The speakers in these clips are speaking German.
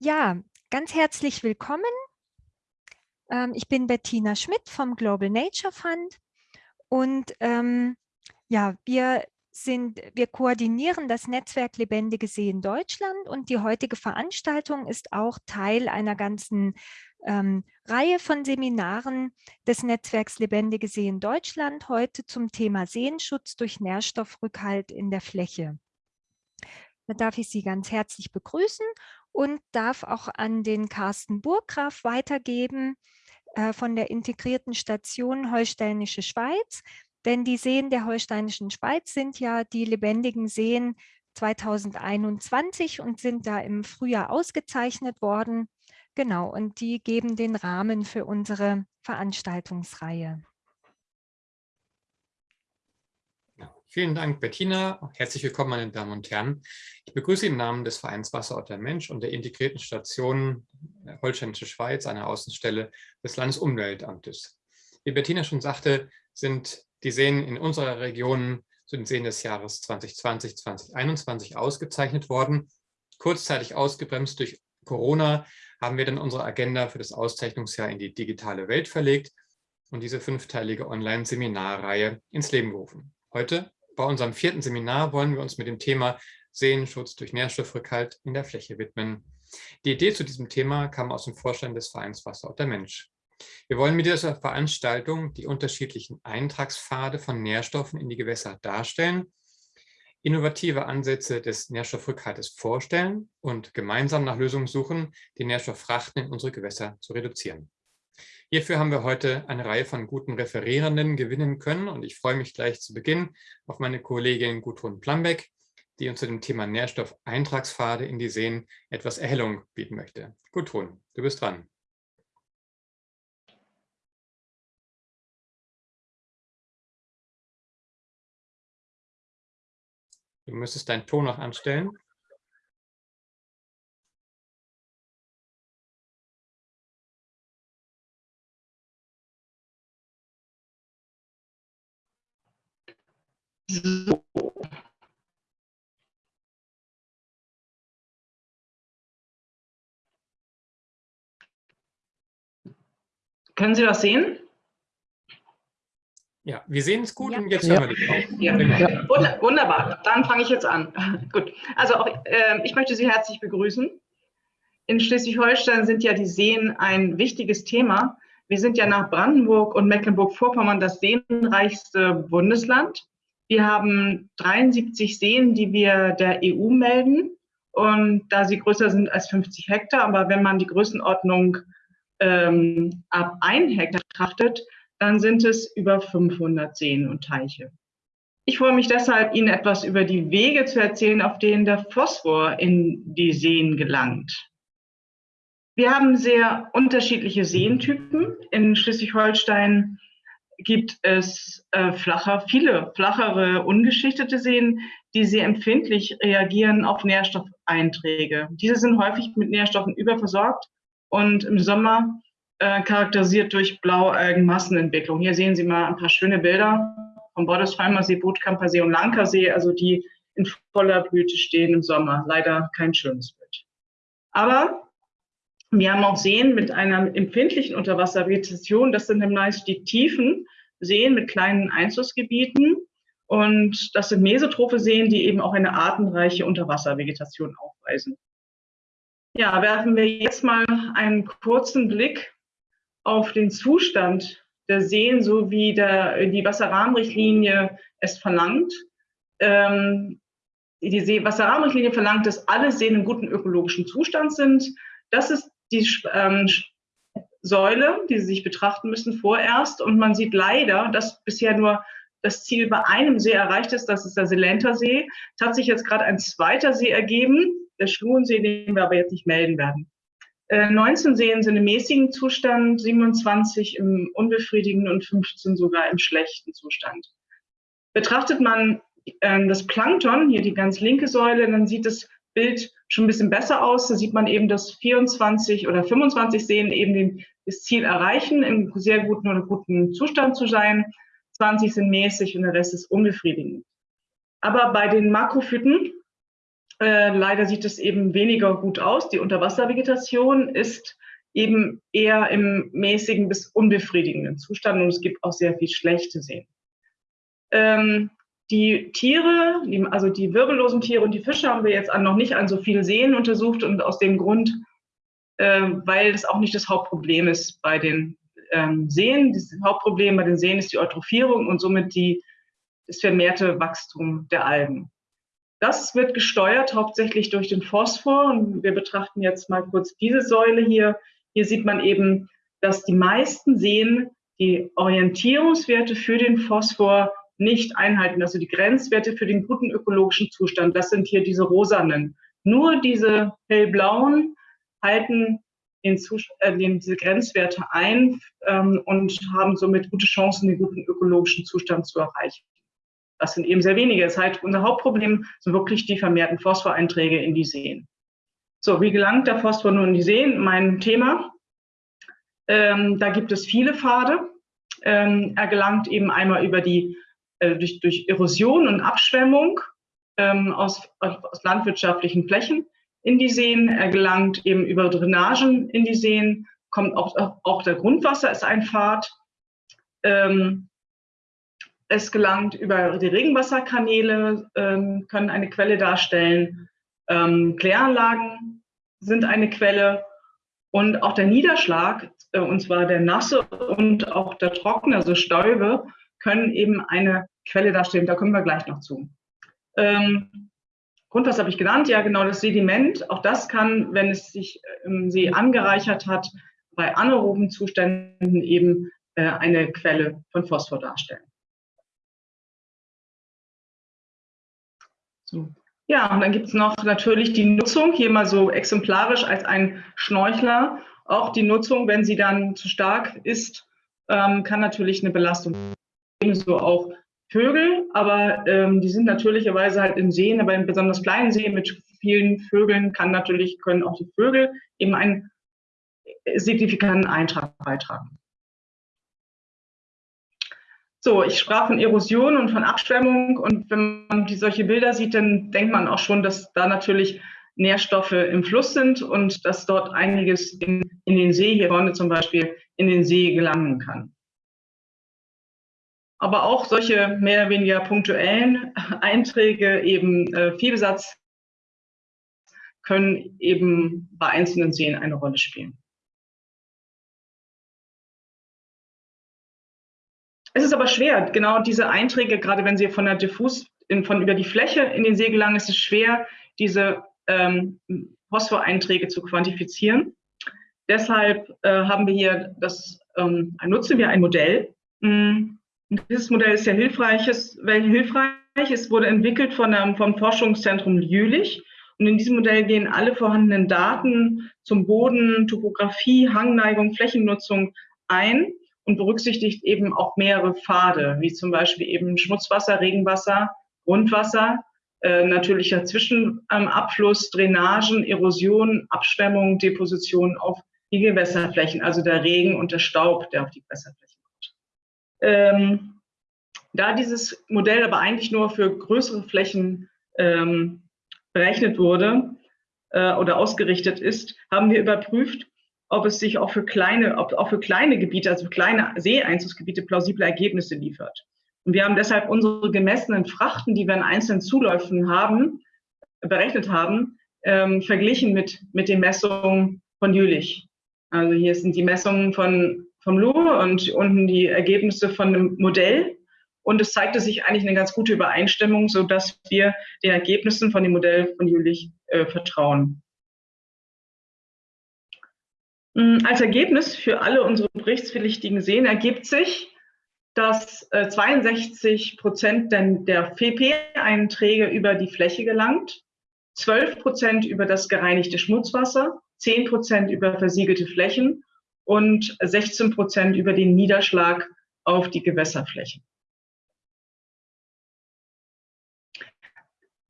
Ja, ganz herzlich willkommen. Ähm, ich bin Bettina Schmidt vom Global Nature Fund und ähm, ja, wir sind, wir koordinieren das Netzwerk Lebendige Seen Deutschland und die heutige Veranstaltung ist auch Teil einer ganzen ähm, Reihe von Seminaren des Netzwerks Lebendige Seen Deutschland, heute zum Thema Seenschutz durch Nährstoffrückhalt in der Fläche. Da darf ich Sie ganz herzlich begrüßen und darf auch an den Carsten Burggraf weitergeben äh, von der integrierten Station Holsteinische Schweiz. Denn die Seen der Holsteinischen Schweiz sind ja die lebendigen Seen 2021 und sind da im Frühjahr ausgezeichnet worden. Genau, und die geben den Rahmen für unsere Veranstaltungsreihe. Vielen Dank, Bettina. Herzlich willkommen, meine Damen und Herren. Ich begrüße im Namen des Vereins Wasser und der Mensch und der integrierten Station Holsteinische Schweiz, einer Außenstelle des Landesumweltamtes. Wie Bettina schon sagte, sind die Seen in unserer Region zu den Seen des Jahres 2020, 2021 ausgezeichnet worden. Kurzzeitig ausgebremst durch Corona haben wir dann unsere Agenda für das Auszeichnungsjahr in die digitale Welt verlegt und diese fünfteilige Online-Seminarreihe ins Leben gerufen. Heute bei unserem vierten Seminar wollen wir uns mit dem Thema Seenschutz durch Nährstoffrückhalt in der Fläche widmen. Die Idee zu diesem Thema kam aus dem Vorstand des Vereins Wasser und der Mensch. Wir wollen mit dieser Veranstaltung die unterschiedlichen Eintragspfade von Nährstoffen in die Gewässer darstellen, innovative Ansätze des Nährstoffrückhaltes vorstellen und gemeinsam nach Lösungen suchen, die Nährstofffrachten in unsere Gewässer zu reduzieren. Hierfür haben wir heute eine Reihe von guten Referierenden gewinnen können und ich freue mich gleich zu Beginn auf meine Kollegin Gudrun Plambeck, die uns zu dem Thema Nährstoffeintragspfade in die Seen etwas Erhellung bieten möchte. Gudrun, du bist dran. Du müsstest deinen Ton noch anstellen. So. Können Sie das sehen? Ja, wir sehen es gut ja. und jetzt hören wir dich auch. Ja. Ja. Wunderbar, dann fange ich jetzt an. gut, also auch, äh, ich möchte Sie herzlich begrüßen. In Schleswig-Holstein sind ja die Seen ein wichtiges Thema. Wir sind ja nach Brandenburg und Mecklenburg-Vorpommern das seenreichste Bundesland. Wir haben 73 Seen, die wir der EU melden. Und da sie größer sind als 50 Hektar, aber wenn man die Größenordnung ähm, ab 1 Hektar betrachtet, dann sind es über 500 Seen und Teiche. Ich freue mich deshalb, Ihnen etwas über die Wege zu erzählen, auf denen der Phosphor in die Seen gelangt. Wir haben sehr unterschiedliche Seentypen. In Schleswig-Holstein gibt es äh, flacher, viele flachere, ungeschichtete Seen, die sehr empfindlich reagieren auf Nährstoffeinträge. Diese sind häufig mit Nährstoffen überversorgt und im Sommer äh, charakterisiert durch Blaualgenmassenentwicklung. Hier sehen Sie mal ein paar schöne Bilder vom Boddesheimer See, Bootkamper See und Lankersee, also die in voller Blüte stehen im Sommer. Leider kein schönes Bild. Aber wir haben auch Seen mit einer empfindlichen Unterwasservegetation. Das sind meist die tiefen Seen mit kleinen Einflussgebieten. Und das sind mesotrophe Seen, die eben auch eine artenreiche Unterwasservegetation aufweisen. Ja, werfen wir jetzt mal einen kurzen Blick auf den Zustand der Seen, so wie der, die Wasserrahmenrichtlinie es verlangt. Ähm, die See Wasserrahmenrichtlinie verlangt, dass alle Seen in gutem ökologischen Zustand sind. Das ist die ähm, Säule, die Sie sich betrachten müssen vorerst. Und man sieht leider, dass bisher nur das Ziel bei einem See erreicht ist, das ist der Selenter See. Es hat sich jetzt gerade ein zweiter See ergeben, der Schluhensee, den wir aber jetzt nicht melden werden. Äh, 19 Seen sind im mäßigen Zustand, 27 im unbefriedigenden und 15 sogar im schlechten Zustand. Betrachtet man äh, das Plankton, hier die ganz linke Säule, dann sieht es Bild schon ein bisschen besser aus. Da sieht man eben, dass 24 oder 25 Seen eben den, das Ziel erreichen, im sehr guten oder guten Zustand zu sein. 20 sind mäßig und der Rest ist unbefriedigend. Aber bei den Makrophyten Äh, leider sieht es eben weniger gut aus. Die Unterwasservegetation ist eben eher im mäßigen bis unbefriedigenden Zustand und es gibt auch sehr viel schlechte Seen. Ähm, die Tiere, also die wirbellosen Tiere und die Fische haben wir jetzt noch nicht an so vielen Seen untersucht und aus dem Grund, weil das auch nicht das Hauptproblem ist bei den ähm, Seen. Das Hauptproblem bei den Seen ist die Eutrophierung und somit die, das vermehrte Wachstum der Algen. Das wird gesteuert hauptsächlich durch den Phosphor und wir betrachten jetzt mal kurz diese Säule hier. Hier sieht man eben, dass die meisten Seen die Orientierungswerte für den Phosphor nicht einhalten, also die Grenzwerte für den guten ökologischen Zustand. Das sind hier diese rosanen. Nur diese hellblauen halten den äh, den, diese Grenzwerte ein ähm, und haben somit gute Chancen, den guten ökologischen Zustand zu erreichen. Das sind eben sehr wenige. Das heißt, unser Hauptproblem sind wirklich die vermehrten Phosphoreinträge in die Seen. So, wie gelangt der Phosphor nun in die Seen? Mein Thema. Ähm, da gibt es viele Pfade. Ähm, er gelangt eben einmal über die, äh, durch, durch Erosion und Abschwemmung ähm, aus, aus landwirtschaftlichen Flächen in die Seen. Er gelangt eben über Drainagen in die Seen, kommt auch, auch der Grundwasser ist ein Pfad. Ähm, es gelangt über die Regenwasserkanäle, ähm, können eine Quelle darstellen. Ähm, Kläranlagen sind eine Quelle. Und auch der Niederschlag, äh, und zwar der nasse und auch der trockene, also Stäube, können eben eine Quelle darstellen. Da kommen wir gleich noch zu. Ähm, Grundwasser habe ich genannt, ja genau, das Sediment. Auch das kann, wenn es sich im See angereichert hat, bei anaeroben Zuständen eben äh, eine Quelle von Phosphor darstellen. So. Ja, und dann gibt es noch natürlich die Nutzung, hier mal so exemplarisch als ein Schnorchler. Auch die Nutzung, wenn sie dann zu stark ist, ähm, kann natürlich eine Belastung ebenso auch Vögel, aber ähm, die sind natürlicherweise halt in Seen, aber in besonders kleinen Seen mit vielen Vögeln kann natürlich, können auch die Vögel eben einen signifikanten Eintrag beitragen. So, ich sprach von Erosion und von Abschwemmung und wenn man die, solche Bilder sieht, dann denkt man auch schon, dass da natürlich Nährstoffe im Fluss sind und dass dort einiges in, in den See, hier vorne zum Beispiel, in den See gelangen kann. Aber auch solche mehr oder weniger punktuellen Einträge, eben äh, Viehbesatz, können eben bei einzelnen Seen eine Rolle spielen. Es ist aber schwer, genau diese Einträge, gerade wenn sie von der diffus, in, von über die Fläche in den See gelangen, ist es schwer, diese ähm, Phosphoreinträge zu quantifizieren. Deshalb äh, haben wir hier das, ähm, nutzen wir ein Modell. Mm, dieses Modell ist sehr hilfreich. Es, hilfreich. Es wurde entwickelt von einem, vom Forschungszentrum Jülich. Und in diesem Modell gehen alle vorhandenen Daten zum Boden, Topografie, Hangneigung, Flächennutzung ein und berücksichtigt eben auch mehrere Pfade, wie zum Beispiel eben Schmutzwasser, Regenwasser, Grundwasser, äh, natürlicher Zwischenabfluss, Drainagen, Erosion, Abschwemmung, Deposition auf die Gewässerflächen, also der Regen und der Staub, der auf die Gewässerflächen. Ähm, da dieses Modell aber eigentlich nur für größere Flächen ähm, berechnet wurde äh, oder ausgerichtet ist, haben wir überprüft, ob es sich auch für kleine, ob auch für kleine Gebiete, also für kleine Seeeinzugsgebiete plausible Ergebnisse liefert. Und wir haben deshalb unsere gemessenen Frachten, die wir in einzelnen Zuläufen haben, berechnet haben, ähm, verglichen mit, mit den Messungen von Jülich. Also hier sind die Messungen von, vom Louvre und unten die Ergebnisse von einem Modell. Und es zeigte sich eigentlich eine ganz gute Übereinstimmung, sodass wir den Ergebnissen von dem Modell von Jülich äh, vertrauen. Mm, als Ergebnis für alle unsere berichtspflichtigen Seen ergibt sich, dass 62 äh, Prozent der FEP-Einträge über die Fläche gelangt, 12 Prozent über das gereinigte Schmutzwasser, 10 Prozent über versiegelte Flächen und 16 Prozent über den Niederschlag auf die Gewässerflächen.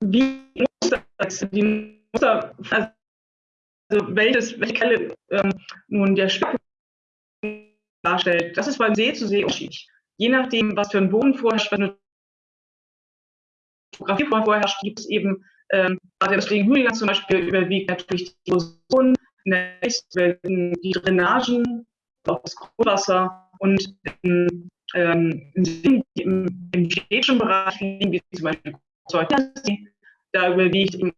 Wie wie muss das, also welches, welche Quelle ähm, nun der Schwerpunkt darstellt, das ist beim See zu See unterschiedlich. Je nachdem, was für ein Boden vorherrscht, was eine Topografie vorherrscht, gibt es eben Ähm, deswegen Hügelland zum Beispiel überwiegt natürlich die Erosion, die Drainagen, auch das Grundwasser und in, ähm, im, im städtischen Bereich, wie zum Beispiel da überwiegt eben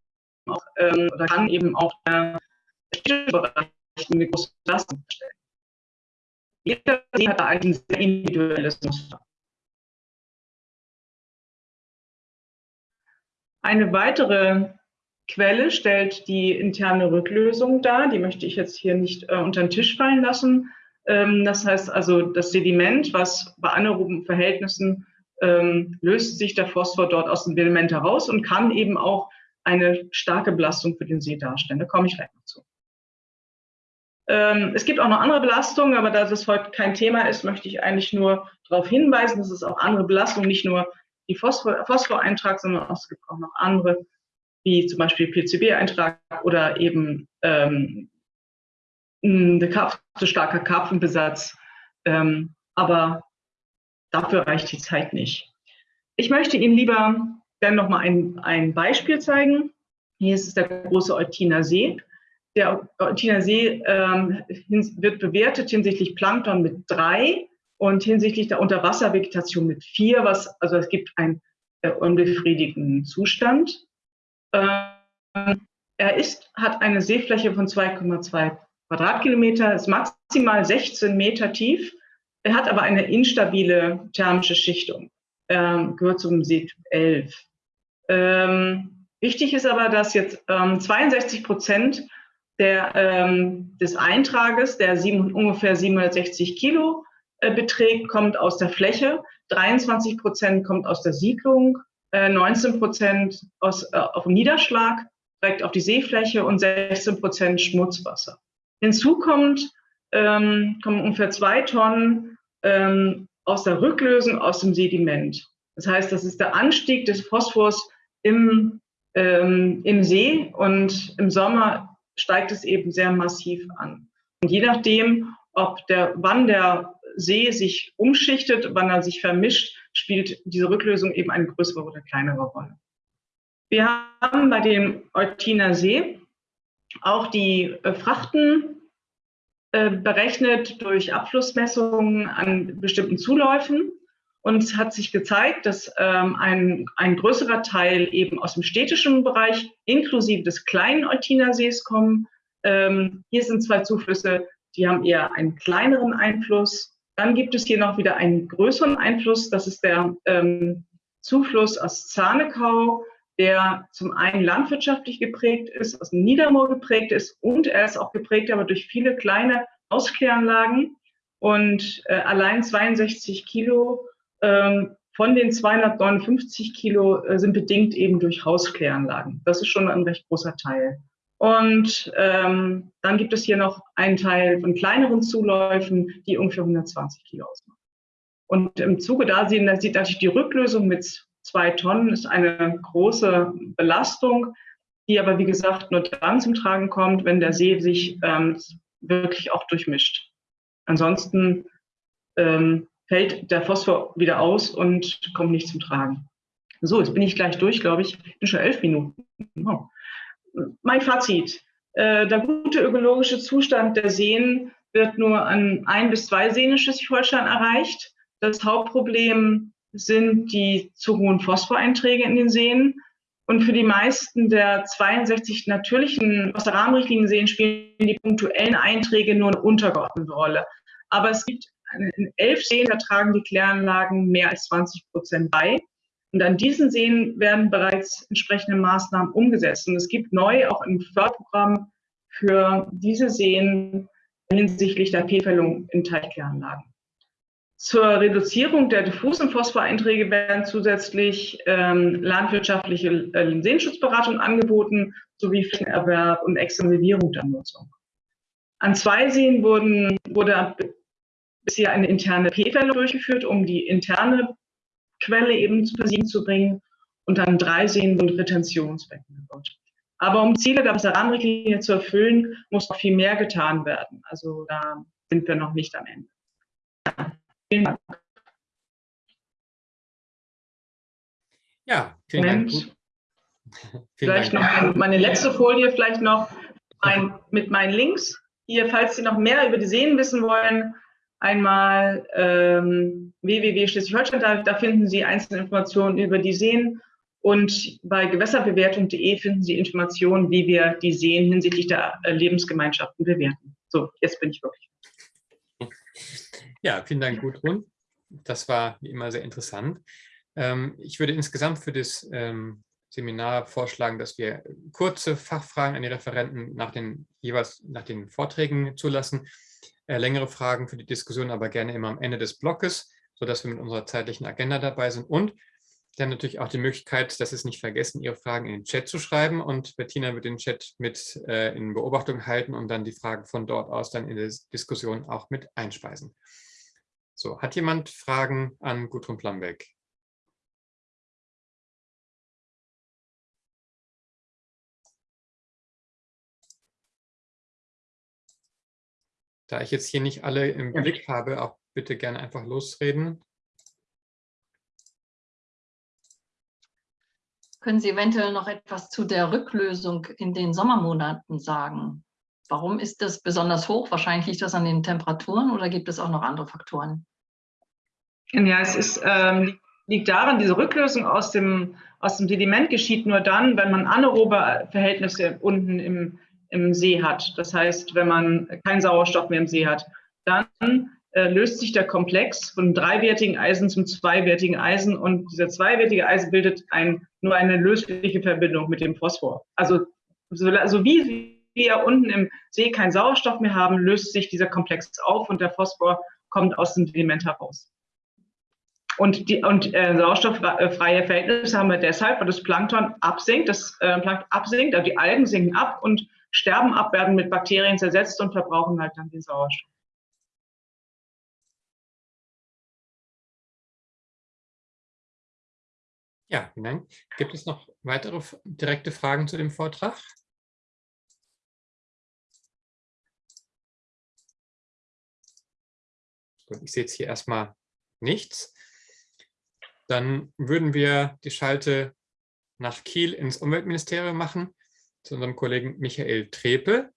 auch, ähm, oder kann eben auch der städtische Bereich eine große Belastung stellen. Jeder See hat da ein sehr individuelles Muster. Eine weitere Quelle stellt die interne Rücklösung dar. Die möchte ich jetzt hier nicht äh, unter den Tisch fallen lassen. Ähm, das heißt also, das Sediment, was bei anaeroben Verhältnissen ähm, löst sich der Phosphor dort aus dem Sediment heraus und kann eben auch eine starke Belastung für den See darstellen. Da komme ich gleich noch zu. Ähm, es gibt auch noch andere Belastungen, aber da das heute kein Thema ist, möchte ich eigentlich nur darauf hinweisen, dass es auch andere Belastungen, nicht nur die Phosphor Phosphoreintrag, sondern es gibt auch noch andere, wie zum Beispiel PCB-Eintrag oder eben ähm, zu starker Karpfenbesatz. Ähm, aber dafür reicht die Zeit nicht. Ich möchte Ihnen lieber dann noch mal ein, ein Beispiel zeigen. Hier ist es der große Eutiner See. Der Eutiner See ähm, wird bewertet hinsichtlich Plankton mit drei und hinsichtlich der Unterwasservegetation mit vier, was, also es gibt einen äh, unbefriedigenden Zustand. Ähm, er ist, hat eine Seefläche von 2,2 Quadratkilometer, ist maximal 16 Meter tief. Er hat aber eine instabile thermische Schichtung, ähm, gehört zum Seetyp 11. Ähm, wichtig ist aber, dass jetzt ähm, 62 Prozent der, ähm, des Eintrages, der sieben, ungefähr 760 Kilo äh, beträgt, kommt aus der Fläche, 23 Prozent kommt aus der Siedlung, äh, 19 Prozent aus, äh, auf dem Niederschlag, direkt auf die Seefläche und 16 Prozent Schmutzwasser. Hinzu kommt, ähm, kommen ungefähr zwei Tonnen ähm, aus der Rücklösung aus dem Sediment. Das heißt, das ist der Anstieg des Phosphors im, ähm, im See und im Sommer steigt es eben sehr massiv an. Und je nachdem, ob der, wann der See sich umschichtet, wann er sich vermischt, spielt diese Rücklösung eben eine größere oder kleinere Rolle. Wir haben bei dem Eutiner See auch die äh, Frachten äh, berechnet durch Abflussmessungen an bestimmten Zuläufen. Und es hat sich gezeigt, dass ähm, ein, ein größerer Teil eben aus dem städtischen Bereich inklusive des kleinen Eutiner Sees kommen. Ähm, hier sind zwei Zuflüsse, die haben eher einen kleineren Einfluss. Dann gibt es hier noch wieder einen größeren Einfluss. Das ist der ähm, Zufluss aus Zahnekau der zum einen landwirtschaftlich geprägt ist, aus dem Niedermoor geprägt ist und er ist auch geprägt aber durch viele kleine Auskläranlagen und äh, allein 62 Kilo ähm, von den 259 Kilo äh, sind bedingt eben durch Hauskläranlagen. Das ist schon ein recht großer Teil. Und ähm, dann gibt es hier noch einen Teil von kleineren Zuläufen, die ungefähr 120 Kilo ausmachen. Und im Zuge da sieht natürlich die Rücklösung mit zwei Tonnen ist eine große Belastung, die aber, wie gesagt, nur dann zum Tragen kommt, wenn der See sich ähm, wirklich auch durchmischt. Ansonsten ähm, fällt der Phosphor wieder aus und kommt nicht zum Tragen. So, jetzt bin ich gleich durch, glaube ich. Ich bin schon elf Minuten. Oh. Mein Fazit. Äh, der gute ökologische Zustand der Seen wird nur an ein bis zwei Seen in Schleswig-Holstein erreicht. Das Hauptproblem sind die zu hohen Phosphoreinträge in den Seen. Und für die meisten der 62 natürlichen Wasserrahmenrichtlinien-Seen spielen die punktuellen Einträge nur eine untergeordnete Rolle. Aber es gibt in elf Seen, da tragen die Kläranlagen mehr als 20 Prozent bei. Und an diesen Seen werden bereits entsprechende Maßnahmen umgesetzt. Und es gibt neu auch ein Förderprogramm für diese Seen hinsichtlich der P-Fällung in Teichkläranlagen. Zur Reduzierung der diffusen Phosphoreinträge werden zusätzlich ähm, landwirtschaftliche äh, Seenschutzberatung angeboten, sowie Flächenerwerb und Extensivierung der Nutzung. An zwei Seen wurden, wurde bisher eine interne P-Fälle durchgeführt, um die interne Quelle eben zu Versiegen zu bringen. Und an drei Seen wurden Retentionsbecken gebaut. Aber um Ziele der Wasserrahmenrichtlinie zu erfüllen, muss noch viel mehr getan werden. Also da sind wir noch nicht am Ende. Vielen Dank. Ja, vielen Dank. vielleicht Dank. noch meine letzte Folie, vielleicht noch ein, mit meinen Links. Hier, falls Sie noch mehr über die Seen wissen wollen, einmal ähm, www.schleswig-holstein, da, da, finden Sie einzelne Informationen über die Seen und bei gewässerbewertung.de finden Sie Informationen, wie wir die Seen hinsichtlich der äh, Lebensgemeinschaften bewerten. So, jetzt bin ich wirklich. Ja, vielen Dank, Gudrun. Das war wie immer sehr interessant. Ähm, ich würde insgesamt für das ähm, Seminar vorschlagen, dass wir kurze Fachfragen an die Referenten nach den jeweils nach den Vorträgen zulassen, äh, längere Fragen für die Diskussion aber gerne immer am Ende des Blockes, sodass wir mit unserer zeitlichen Agenda dabei sind und dann natürlich auch die Möglichkeit, dass es nicht vergessen, Ihre Fragen in den Chat zu schreiben und Bettina wird den Chat mit äh, in Beobachtung halten und dann die Fragen von dort aus dann in der Diskussion auch mit einspeisen. So, hat jemand Fragen an Gudrun Plambeck? Da ich jetzt hier nicht alle im ja. Blick habe, auch bitte gerne einfach losreden. Können Sie eventuell noch etwas zu der Rücklösung in den Sommermonaten sagen? Warum ist das besonders hoch? Wahrscheinlich liegt das an den Temperaturen oder gibt es auch noch andere Faktoren? Ja, es ist, ähm, liegt daran, diese Rücklösung aus dem, aus dem Sediment geschieht nur dann, wenn man anaerobe Verhältnisse unten im, im See hat. Das heißt, wenn man keinen Sauerstoff mehr im See hat, dann äh, löst sich der Komplex von dreiwertigen Eisen zum zweiwertigen Eisen und dieser zweiwertige Eisen bildet ein, nur eine lösliche Verbindung mit dem Phosphor. Also so, so wie wir unten im See keinen Sauerstoff mehr haben, löst sich dieser Komplex auf und der Phosphor kommt aus dem Sediment heraus. Und, die, und äh, sauerstofffreie Verhältnisse haben wir deshalb, weil das Plankton absinkt, das äh, Plankton absinkt, also die Algen sinken ab und sterben ab, werden mit Bakterien zersetzt und verbrauchen halt dann den Sauerstoff. Ja, vielen Dank. Gibt es noch weitere direkte Fragen zu dem Vortrag? Ich sehe jetzt hier erstmal nichts. Dann würden wir die Schalte nach Kiel ins Umweltministerium machen, zu unserem Kollegen Michael Trepe.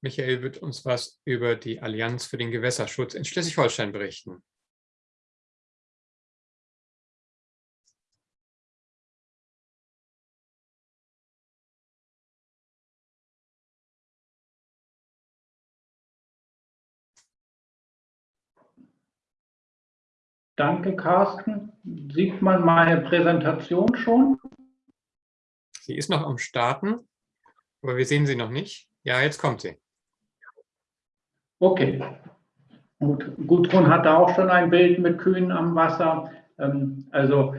Michael wird uns was über die Allianz für den Gewässerschutz in Schleswig-Holstein berichten. Danke, Carsten. Sieht man meine Präsentation schon? Sie ist noch am Starten, aber wir sehen sie noch nicht. Ja, jetzt kommt sie. Okay. Gut. Gudrun hatte auch schon ein Bild mit Kühen am Wasser. Ähm, also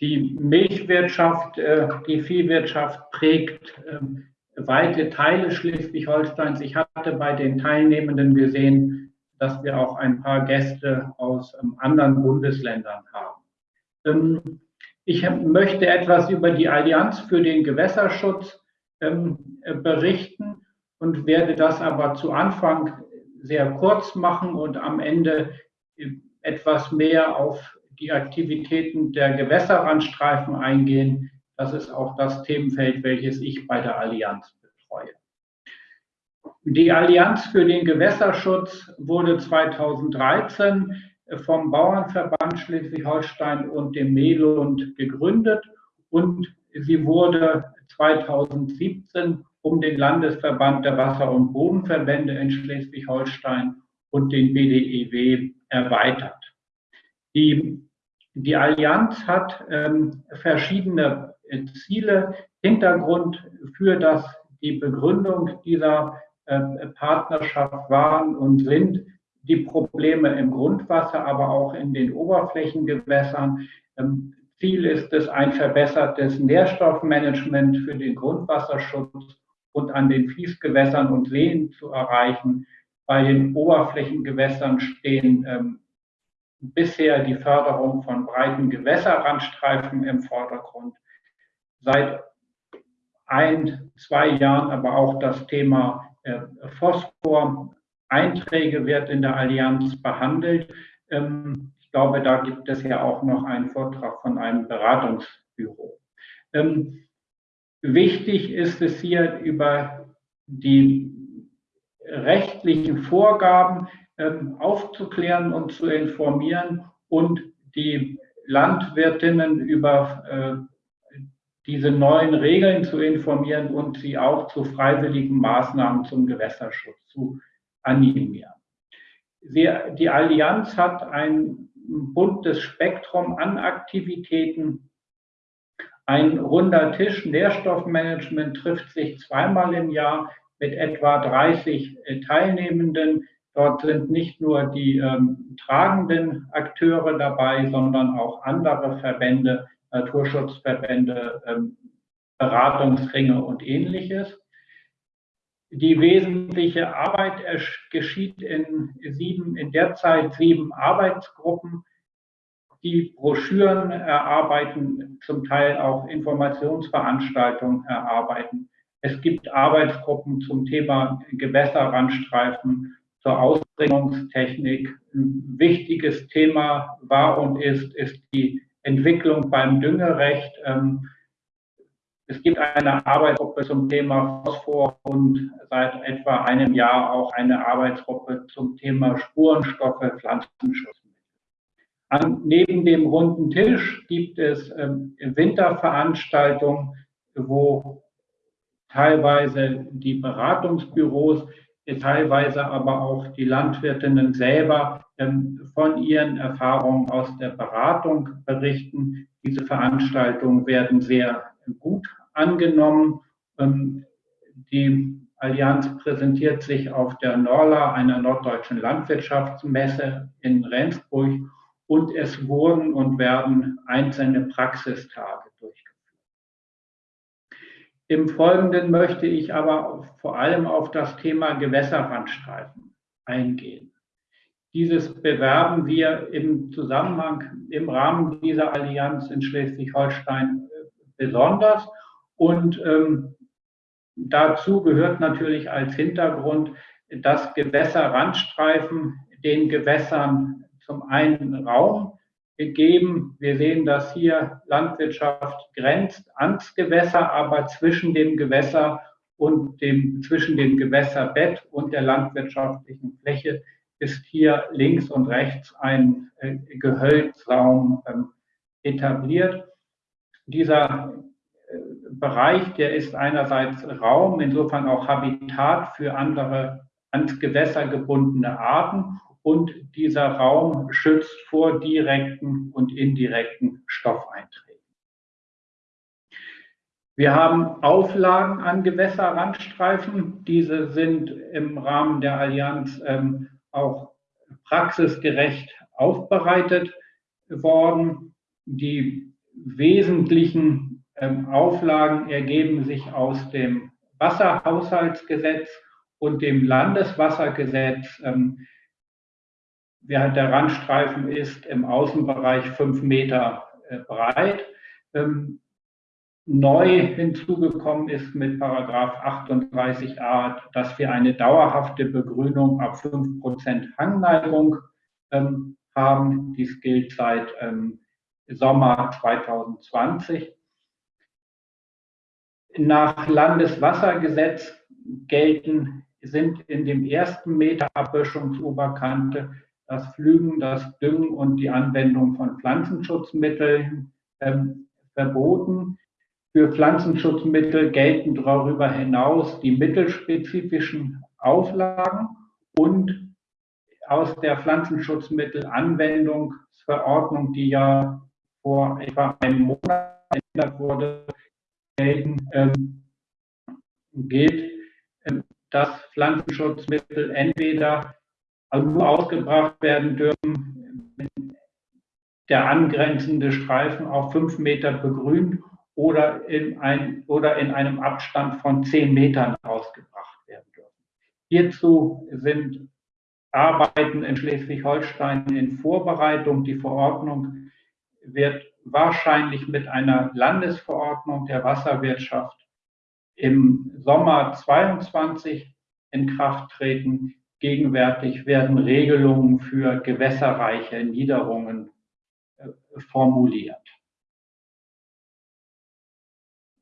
die Milchwirtschaft, äh, die Viehwirtschaft prägt ähm, weite Teile Schleswig-Holsteins. Ich hatte bei den Teilnehmenden gesehen, dass wir auch ein paar Gäste aus ähm, anderen Bundesländern haben. Ich möchte etwas über die Allianz für den Gewässerschutz ähm, äh, berichten und werde das aber zu Anfang sehr kurz machen und am Ende äh, etwas mehr auf die Aktivitäten der Gewässerrandstreifen eingehen. Das ist auch das Themenfeld, welches ich bei der Allianz betreue. Die Allianz für den Gewässerschutz wurde 2013 vom Bauernverband Schleswig-Holstein und dem Melund gegründet und sie wurde 2017 um den Landesverband der Wasser- und Bodenverbände in Schleswig-Holstein und den BDEW erweitert. Die, die Allianz hat ähm, verschiedene Ziele. Hintergrund für das, die Begründung dieser äh, Partnerschaft waren und sind die Probleme im Grundwasser, aber auch in den Oberflächengewässern. Ähm, Ziel ist es, ein verbessertes Nährstoffmanagement für den Grundwasserschutz und an den Fließgewässern und Seen zu erreichen. Bei den Oberflächengewässern stehen ähm, bisher die Förderung von breiten Gewässerrandstreifen im Vordergrund. Seit ein, zwei Jahren aber auch das Thema äh, Phosphor-Einträge wird in der Allianz behandelt. Ähm, ich glaube, da gibt es ja auch noch einen Vortrag von einem Beratungsbüro. Ähm, wichtig ist es hier über die rechtlichen Vorgaben ähm, aufzuklären und zu informieren und die Landwirtinnen über äh, diese neuen Regeln zu informieren und sie auch zu freiwilligen Maßnahmen zum Gewässerschutz zu animieren. Sie, die Allianz hat ein buntes Spektrum an Aktivitäten. Ein runder Tisch Nährstoffmanagement trifft sich zweimal im Jahr mit etwa 30 äh, Teilnehmenden. Dort sind nicht nur die ähm, tragenden Akteure dabei, sondern auch andere Verbände, Naturschutzverbände, ähm, Beratungsringe und ähnliches. Die wesentliche Arbeit geschieht in, sieben, in derzeit sieben Arbeitsgruppen, die Broschüren erarbeiten, zum Teil auch Informationsveranstaltungen erarbeiten. Es gibt Arbeitsgruppen zum Thema Gewässerrandstreifen, zur Ausbringungstechnik. Ein wichtiges Thema war und ist, ist die Entwicklung beim Düngerecht. Ähm, es gibt eine Arbeitsgruppe zum Thema Phosphor und seit etwa einem Jahr auch eine Arbeitsgruppe zum Thema Spurenstoffe, Pflanzenschutz. An, neben dem runden Tisch gibt es ähm, Winterveranstaltungen, wo teilweise die Beratungsbüros, teilweise aber auch die Landwirtinnen selber ähm, von ihren Erfahrungen aus der Beratung berichten. Diese Veranstaltungen werden sehr gut angenommen. Ähm, die Allianz präsentiert sich auf der Norla, einer norddeutschen Landwirtschaftsmesse in Rendsburg und es wurden und werden einzelne Praxistage durchgeführt. Im Folgenden möchte ich aber vor allem auf das Thema Gewässerrandstreifen eingehen. Dieses bewerben wir im Zusammenhang, im Rahmen dieser Allianz in Schleswig-Holstein besonders und ähm, dazu gehört natürlich als Hintergrund, dass Gewässerrandstreifen den Gewässern zum einen Raum geben. Wir sehen, dass hier Landwirtschaft grenzt ans Gewässer, aber zwischen dem Gewässer und dem, zwischen dem Gewässerbett und der landwirtschaftlichen Fläche ist hier links und rechts ein äh, Gehölzraum äh, etabliert. Dieser Bereich, der ist einerseits Raum, insofern auch Habitat für andere ans Gewässer gebundene Arten und dieser Raum schützt vor direkten und indirekten Stoffeinträgen. Wir haben Auflagen an Gewässerrandstreifen. Diese sind im Rahmen der Allianz ähm, auch praxisgerecht aufbereitet worden. Die wesentlichen ähm, Auflagen ergeben sich aus dem Wasserhaushaltsgesetz und dem Landeswassergesetz. Ähm, der Randstreifen ist im Außenbereich fünf Meter äh, breit. Ähm, neu hinzugekommen ist mit Paragraph 38a, dass wir eine dauerhafte Begrünung ab 5% Hangneigung haben. Dies gilt seit Sommer 2020 nach Landeswassergesetz gelten, sind in dem ersten Meter Abböschungsoberkante das Pflügen, das Düngen und die Anwendung von Pflanzenschutzmitteln ähm, verboten. Für Pflanzenschutzmittel gelten darüber hinaus die mittelspezifischen Auflagen und aus der Pflanzenschutzmittelanwendungsverordnung, die ja vor etwa einem Monat geändert wurde, ähm, gilt, ähm, dass Pflanzenschutzmittel entweder nur ausgebracht werden dürfen, wenn der angrenzende Streifen auf fünf Meter begrünt oder in, ein, oder in einem Abstand von zehn Metern ausgebracht werden dürfen. Hierzu sind Arbeiten in Schleswig-Holstein in Vorbereitung. Die Verordnung wird wahrscheinlich mit einer Landesverordnung der Wasserwirtschaft im Sommer 22 in Kraft treten. Gegenwärtig werden Regelungen für gewässerreiche Niederungen äh, formuliert.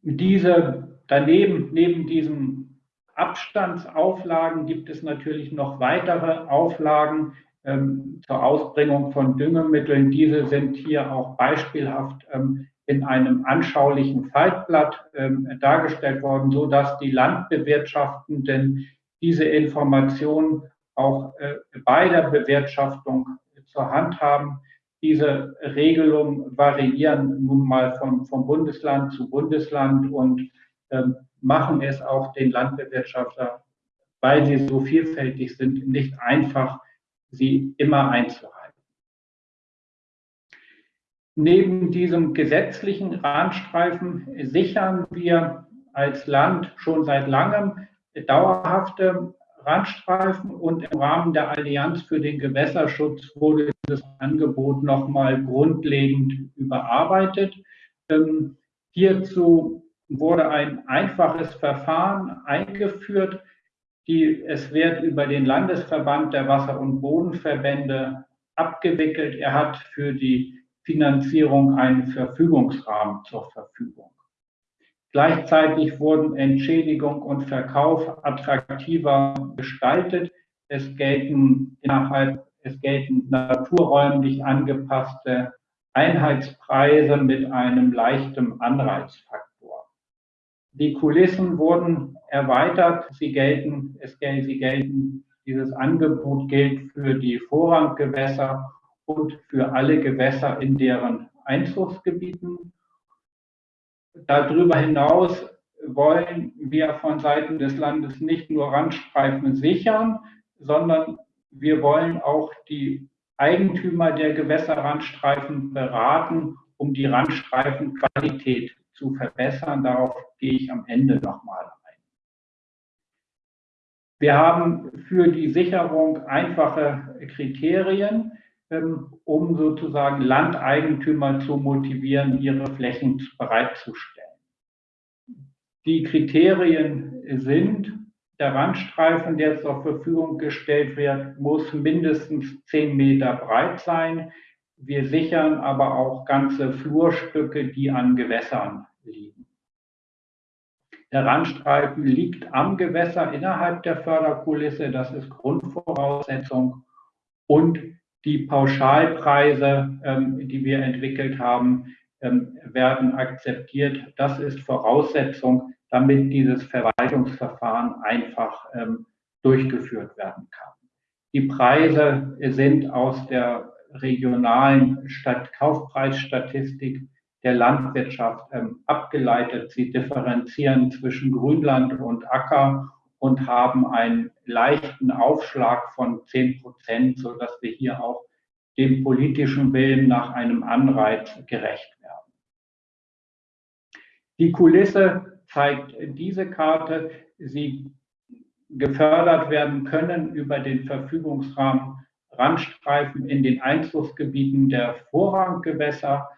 diese daneben, neben diesen Abstandsauflagen gibt es natürlich noch weitere Auflagen ähm, zur Ausbringung von Düngemitteln. Diese sind hier auch beispielhaft ähm, in einem anschaulichen Faltblatt ähm, dargestellt worden, so dass die Landbewirtschaftenden diese Informationen auch äh, bei der Bewirtschaftung zur Hand haben. Diese Regelungen variieren nun mal von, von Bundesland zu Bundesland und ähm, machen es auch den Landbewirtschafter, weil sie so vielfältig sind, nicht einfach, sie immer einzuhalten. Neben diesem gesetzlichen Randstreifen sichern wir als Land schon seit langem dauerhafte Randstreifen und im Rahmen der Allianz für den Gewässerschutz wurde dieses Angebot nochmal grundlegend überarbeitet. Ähm, hierzu wurde ein einfaches Verfahren eingeführt. Die, es wird über den Landesverband der Wasser- und Bodenverbände abgewickelt. Er hat für die Finanzierung einen Verfügungsrahmen zur Verfügung. Gleichzeitig wurden Entschädigung und Verkauf attraktiver gestaltet. Es gelten innerhalb, es gelten naturräumlich angepasste Einheitspreise mit einem leichten Anreizfaktor. Die Kulissen wurden erweitert. Sie gelten, es gelten, sie gelten, dieses Angebot gilt für die Vorranggewässer und für alle Gewässer in deren Einzugsgebieten Darüber hinaus wollen wir von Seiten des Landes nicht nur Randstreifen sichern, sondern wir wollen auch die Eigentümer der Gewässerrandstreifen beraten, um die Randstreifenqualität zu verbessern. Darauf gehe ich am Ende nochmal ein. Wir haben für die Sicherung einfache Kriterien. Ähm, um sozusagen Landeigentümer zu motivieren, ihre Flächen bereitzustellen. Die Kriterien sind, der Randstreifen, der zur Verfügung gestellt wird, muss mindestens 10 Meter breit sein. Wir sichern aber auch ganze Flurstücke, die an Gewässern liegen. Der Randstreifen liegt am Gewässer innerhalb der Förderkulisse, das ist Grundvoraussetzung. Und die Pauschalpreise, ähm, die wir entwickelt haben, ähm, werden akzeptiert. Das ist Voraussetzung, damit dieses Verwaltungsverfahren einfach ähm, durchgeführt werden kann. Die Preise sind aus der regionalen Stadt Kaufpreisstatistik der Landwirtschaft ähm, abgeleitet. Sie differenzieren zwischen Grünland und Acker und haben einen leichten Aufschlag von 10 Prozent, sodass wir hier auch dem politischen Willen nach einem Anreiz gerecht werden. Die Kulisse zeigt diese Karte. Sie gefördert werden können über den Verfügungsrahmen Randstreifen in den Einzugsgebieten der Vorranggewässer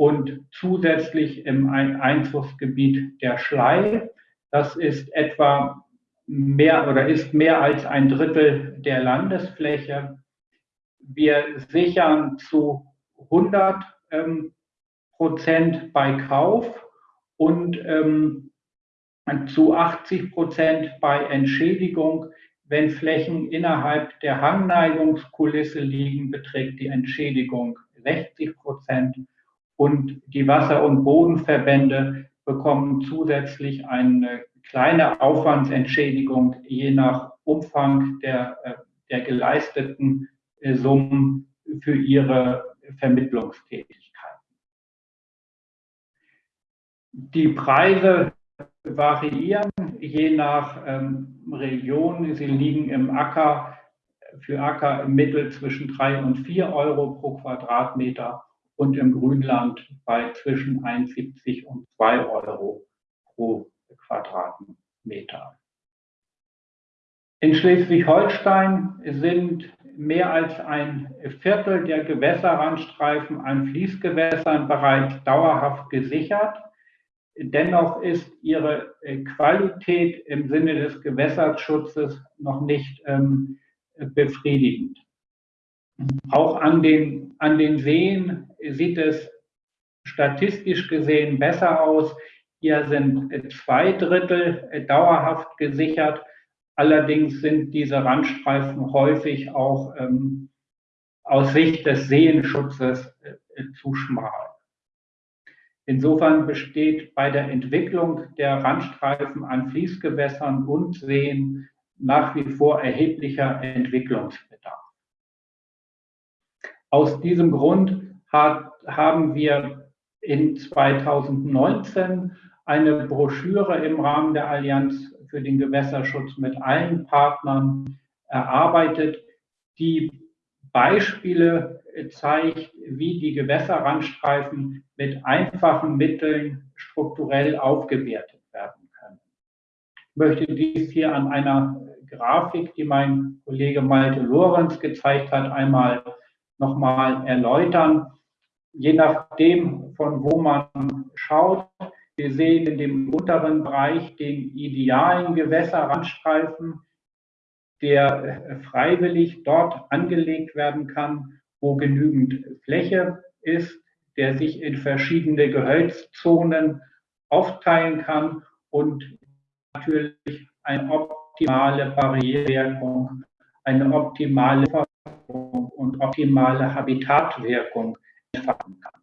und zusätzlich im Einzugsgebiet der Schlei. Das ist etwa mehr oder ist mehr als ein Drittel der Landesfläche. Wir sichern zu 100 ähm, Prozent bei Kauf und ähm, zu 80 Prozent bei Entschädigung. Wenn Flächen innerhalb der Hangneigungskulisse liegen, beträgt die Entschädigung 60 Prozent und die Wasser- und Bodenverbände bekommen zusätzlich eine kleine Aufwandsentschädigung je nach Umfang der, äh, der geleisteten äh, Summen für ihre Vermittlungstätigkeiten. Die Preise variieren je nach ähm, Region. Sie liegen im Acker, für Acker im Mittel zwischen 3 und 4 Euro pro Quadratmeter und im Grünland bei zwischen 1,70 und 2 Euro pro Quadratmeter. In Schleswig-Holstein sind mehr als ein Viertel der Gewässerrandstreifen an Fließgewässern bereits dauerhaft gesichert. Dennoch ist ihre Qualität im Sinne des Gewässerschutzes noch nicht ähm, befriedigend. Auch an den, an den Seen sieht es statistisch gesehen besser aus. Hier sind zwei Drittel dauerhaft gesichert. Allerdings sind diese Randstreifen häufig auch ähm, aus Sicht des Seenschutzes äh, zu schmal. Insofern besteht bei der Entwicklung der Randstreifen an Fließgewässern und Seen nach wie vor erheblicher Entwicklungsbedarf. Aus diesem Grund hat, haben wir in 2019 eine Broschüre im Rahmen der Allianz für den Gewässerschutz mit allen Partnern erarbeitet, die Beispiele zeigt, wie die Gewässerrandstreifen mit einfachen Mitteln strukturell aufgewertet werden können. Ich möchte dies hier an einer Grafik, die mein Kollege Malte Lorenz gezeigt hat, einmal nochmal erläutern. Je nachdem, von wo man schaut, wir sehen in dem unteren Bereich den idealen Gewässerrandstreifen, der freiwillig dort angelegt werden kann, wo genügend Fläche ist, der sich in verschiedene Gehölzzonen aufteilen kann und natürlich eine optimale Barrierewirkung, eine optimale optimale Habitatwirkung entfalten kann.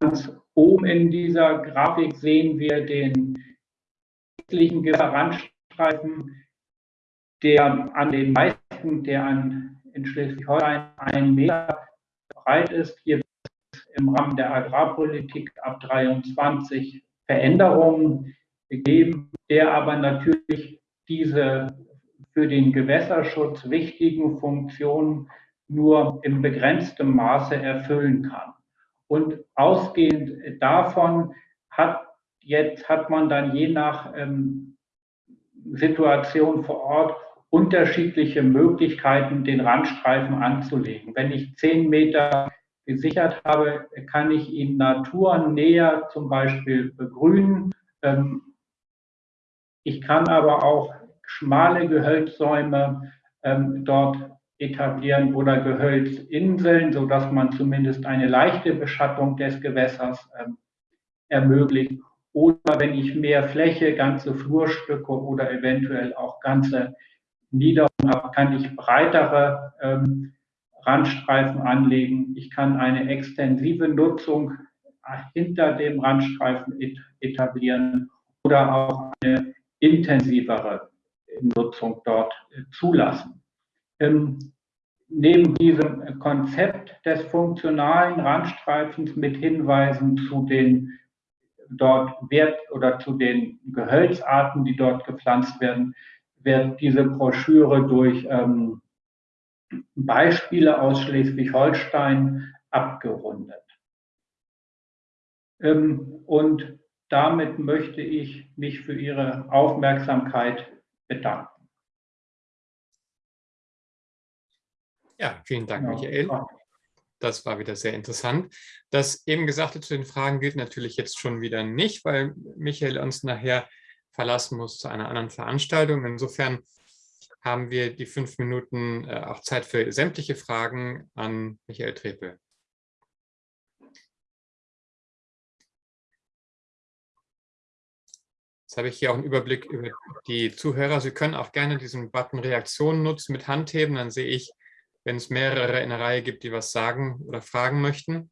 Ganz oben in dieser Grafik sehen wir den südlichen Randstreifen, der an den meisten, der an, in Schleswig-Holstein einen Meter breit ist. Hier wird es im Rahmen der Agrarpolitik ab 23 Veränderungen gegeben, der aber natürlich diese für den Gewässerschutz wichtigen Funktionen nur im begrenzten Maße erfüllen kann. Und ausgehend davon hat jetzt hat man dann je nach ähm, Situation vor Ort unterschiedliche Möglichkeiten, den Randstreifen anzulegen. Wenn ich zehn Meter gesichert habe, kann ich ihn naturnäher zum Beispiel begrünen. Ähm, ich kann aber auch schmale Gehölzsäume ähm, dort etablieren oder Gehölzinseln, sodass man zumindest eine leichte Beschattung des Gewässers ähm, ermöglicht. Oder wenn ich mehr Fläche, ganze Flurstücke oder eventuell auch ganze Niederungen habe, kann ich breitere ähm, Randstreifen anlegen. Ich kann eine extensive Nutzung hinter dem Randstreifen etablieren oder auch eine intensivere Nutzung dort äh, zulassen. Ähm, neben diesem Konzept des funktionalen Randstreifens mit Hinweisen zu den dort Wert oder zu den Gehölzarten, die dort gepflanzt werden, wird diese Broschüre durch ähm, Beispiele aus Schleswig-Holstein abgerundet. Ähm, und damit möchte ich mich für Ihre Aufmerksamkeit bedanken. Ja, vielen Dank, Michael. Das war wieder sehr interessant. Das eben Gesagte zu den Fragen gilt natürlich jetzt schon wieder nicht, weil Michael uns nachher verlassen muss zu einer anderen Veranstaltung. Insofern haben wir die fünf Minuten äh, auch Zeit für sämtliche Fragen an Michael Trepe. Jetzt habe ich hier auch einen Überblick über die Zuhörer. Sie können auch gerne diesen Button Reaktionen nutzen mit Handheben. Dann sehe ich, wenn es mehrere in der Reihe gibt, die was sagen oder fragen möchten.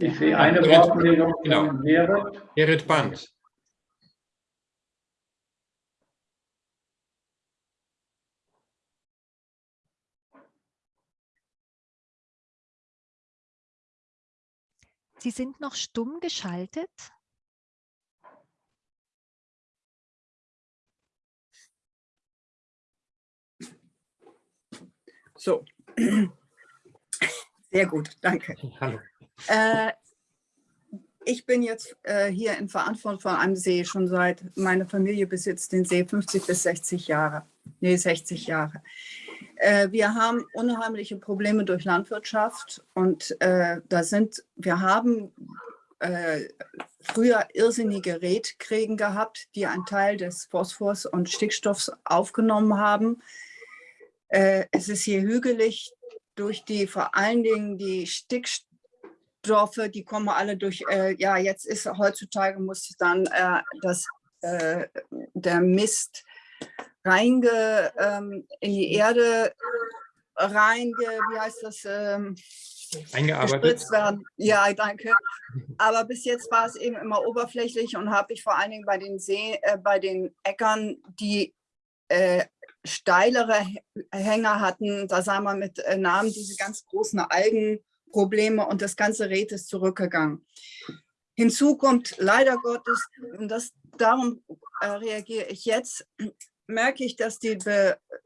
Ich sehe eine Wortmeldung genau. von Gerrit. Gerrit Band. Sie sind noch stumm geschaltet. So, sehr gut, danke. Hallo. Äh, ich bin jetzt äh, hier in Verantwortung von einem See schon seit, meine Familie besitzt den See 50 bis 60 Jahre, nee 60 Jahre. Äh, wir haben unheimliche Probleme durch Landwirtschaft und äh, da sind, wir haben äh, früher irrsinnige Redkrägen gehabt, die einen Teil des Phosphors und Stickstoffs aufgenommen haben. Äh, es ist hier hügelig durch die vor allen Dingen die Stickstoffe, die kommen alle durch, äh, ja jetzt ist heutzutage muss dann äh, das, der Mist reinge, ähm, in die Erde reinge, wie heißt das, ähm, eingearbeitet werden. Ja, danke. Aber bis jetzt war es eben immer oberflächlich und habe ich vor allen Dingen bei den See, äh, bei den Äckern, die äh, steilere Hänger hatten, da sah man mit äh, Namen diese ganz großen Algenprobleme und das ganze Rät ist zurückgegangen. Hinzu kommt leider Gottes, und das, darum äh, reagiere ich jetzt, merke ich, dass die,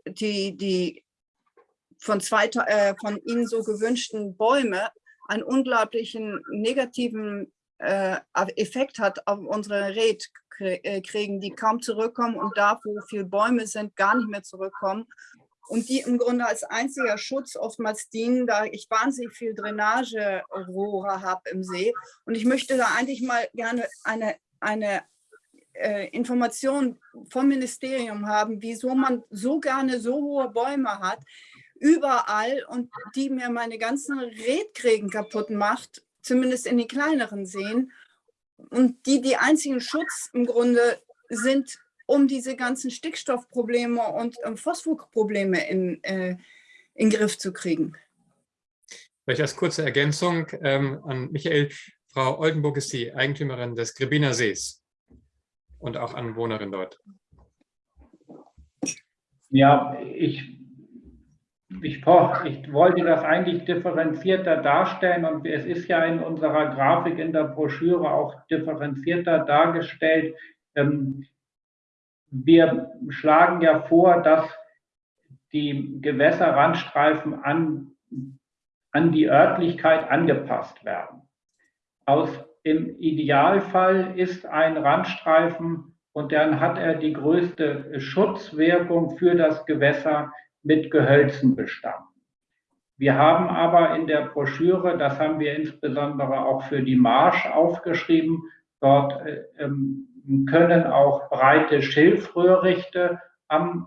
die, die von, zwei, äh, von Ihnen so gewünschten Bäume einen unglaublichen negativen äh, Effekt hat auf unsere Redkriegen, die kaum zurückkommen und da, wo viele Bäume sind, gar nicht mehr zurückkommen und die im Grunde als einziger Schutz oftmals dienen, da ich wahnsinnig viel Drainagerohre habe im See. Und ich möchte da eigentlich mal gerne eine, eine äh, Information vom Ministerium haben, wieso man so gerne so hohe Bäume hat, überall und die mir meine ganzen Redkrägen kaputt macht, zumindest in den kleineren Seen. Und die die einzigen Schutz im Grunde sind, um diese ganzen Stickstoffprobleme und ähm, Phosphorprobleme in, äh, in den Griff zu kriegen. Vielleicht als kurze Ergänzung ähm, an Michael. Frau Oldenburg ist die Eigentümerin des Grebiner Sees und auch Anwohnerin dort. Ja, ich ich, ich wollte das eigentlich differenzierter darstellen und es ist ja in unserer Grafik in der Broschüre auch differenzierter dargestellt. Ähm, wir schlagen ja vor, dass die Gewässerrandstreifen an, an die Örtlichkeit angepasst werden. Aus, Im Idealfall ist ein Randstreifen und dann hat er die größte Schutzwirkung für das Gewässer mit Gehölzen bestanden. Wir haben aber in der Broschüre, das haben wir insbesondere auch für die Marsch aufgeschrieben, dort äh, ähm, können auch breite Schilfröhrichte am,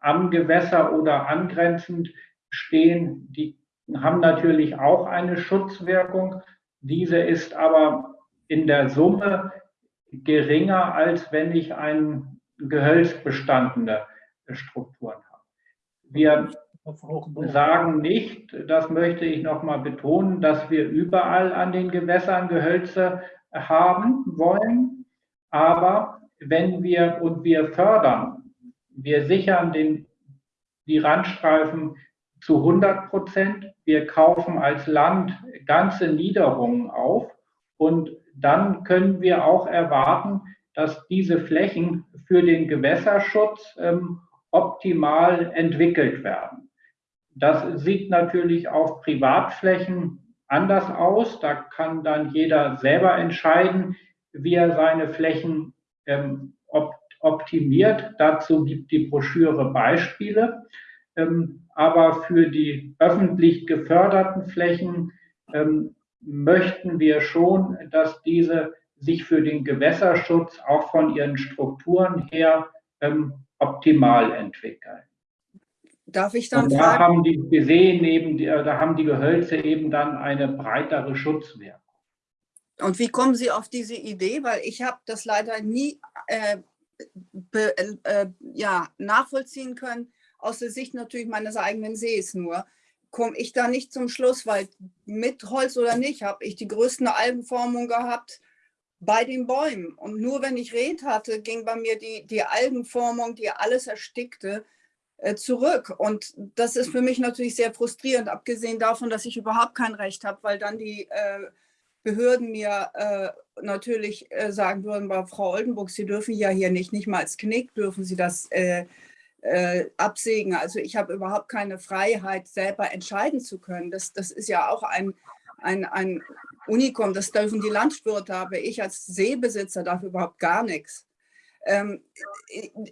am Gewässer oder angrenzend stehen. Die haben natürlich auch eine Schutzwirkung. Diese ist aber in der Summe geringer, als wenn ich ein gehölzbestandene Strukturen habe. Wir sagen nicht, das möchte ich noch mal betonen, dass wir überall an den Gewässern Gehölze haben wollen. Aber wenn wir und wir fördern, wir sichern den, die Randstreifen zu 100 Prozent. Wir kaufen als Land ganze Niederungen auf und dann können wir auch erwarten, dass diese Flächen für den Gewässerschutz ähm, optimal entwickelt werden. Das sieht natürlich auf Privatflächen anders aus. Da kann dann jeder selber entscheiden, wie er seine Flächen ähm, op optimiert. Dazu gibt die Broschüre Beispiele. Ähm, aber für die öffentlich geförderten Flächen ähm, möchten wir schon, dass diese sich für den Gewässerschutz auch von ihren Strukturen her ähm, optimal entwickeln. Darf ich dann Und da fragen? haben die gesehen eben, da haben die Gehölze eben dann eine breitere Schutzwirkung. Und wie kommen Sie auf diese Idee? Weil ich habe das leider nie äh, be, äh, ja, nachvollziehen können, aus der Sicht natürlich meines eigenen Sees nur. Komme ich da nicht zum Schluss, weil mit Holz oder nicht, habe ich die größten Algenformung gehabt bei den Bäumen. Und nur wenn ich Red hatte, ging bei mir die, die Algenformung, die alles erstickte, äh, zurück. Und das ist für mich natürlich sehr frustrierend, abgesehen davon, dass ich überhaupt kein Recht habe, weil dann die äh, Behörden mir äh, natürlich äh, sagen würden, Frau Oldenburg, Sie dürfen ja hier nicht, nicht mal als Knick dürfen Sie das äh, absägen. Also ich habe überhaupt keine Freiheit, selber entscheiden zu können. Das, das ist ja auch ein, ein, ein Unikum, das dürfen die Landwirte, aber ich als Seebesitzer darf überhaupt gar nichts. Ähm,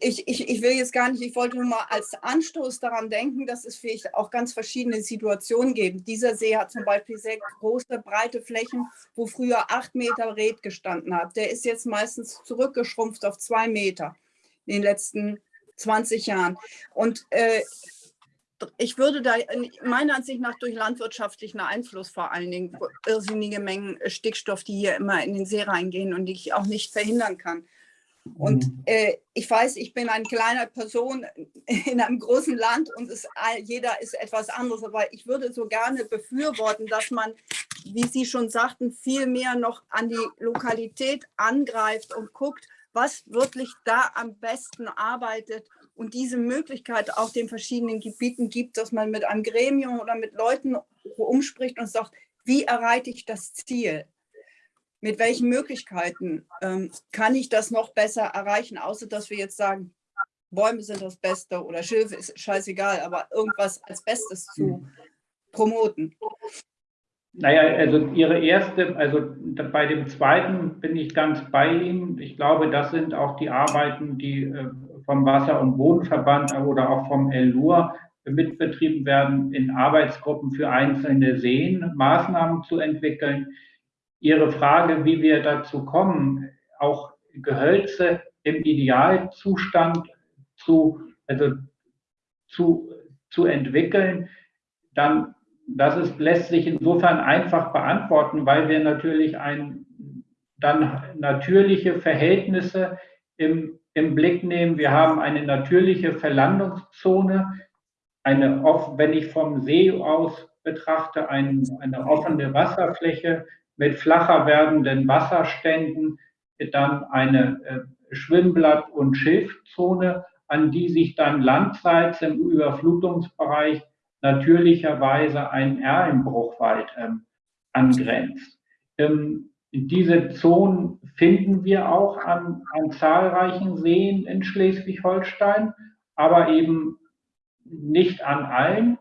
ich, ich, ich will jetzt gar nicht, ich wollte nur mal als Anstoß daran denken, dass es vielleicht auch ganz verschiedene Situationen gibt. Dieser See hat zum Beispiel sehr große, breite Flächen, wo früher acht Meter Red gestanden hat. Der ist jetzt meistens zurückgeschrumpft auf zwei Meter in den letzten 20 Jahren. Und äh, ich würde da meiner Ansicht nach durch landwirtschaftlichen Einfluss vor allen Dingen irrsinnige Mengen Stickstoff, die hier immer in den See reingehen und die ich auch nicht verhindern kann. Und mhm. äh, ich weiß, ich bin eine kleine Person in einem großen Land und es, jeder ist etwas anderes, aber ich würde so gerne befürworten, dass man, wie Sie schon sagten, viel mehr noch an die Lokalität angreift und guckt, was wirklich da am besten arbeitet und diese Möglichkeit auch den verschiedenen Gebieten gibt, dass man mit einem Gremium oder mit Leuten umspricht und sagt, wie erreiche ich das Ziel? Mit welchen Möglichkeiten ähm, kann ich das noch besser erreichen, außer dass wir jetzt sagen, Bäume sind das Beste oder Schilfe ist scheißegal, aber irgendwas als Bestes zu promoten. Naja, also Ihre erste, also bei dem zweiten bin ich ganz bei Ihnen. Ich glaube, das sind auch die Arbeiten, die äh, vom Wasser- und Bodenverband oder auch vom LUR mitbetrieben werden, in Arbeitsgruppen für einzelne Seen Maßnahmen zu entwickeln. Ihre Frage, wie wir dazu kommen, auch Gehölze im Idealzustand zu, also zu, zu entwickeln, dann das ist, lässt sich insofern einfach beantworten, weil wir natürlich ein, dann natürliche Verhältnisse im im Blick nehmen. Wir haben eine natürliche Verlandungszone, eine, wenn ich vom See aus betrachte, ein, eine offene Wasserfläche mit flacher werdenden Wasserständen, dann eine äh, Schwimmblatt- und Schilfzone, an die sich dann landseits im Überflutungsbereich natürlicherweise ein Erlenbruchwald ähm, angrenzt. Ähm, diese Zonen finden wir auch an, an zahlreichen Seen in Schleswig-Holstein, aber eben nicht an allen.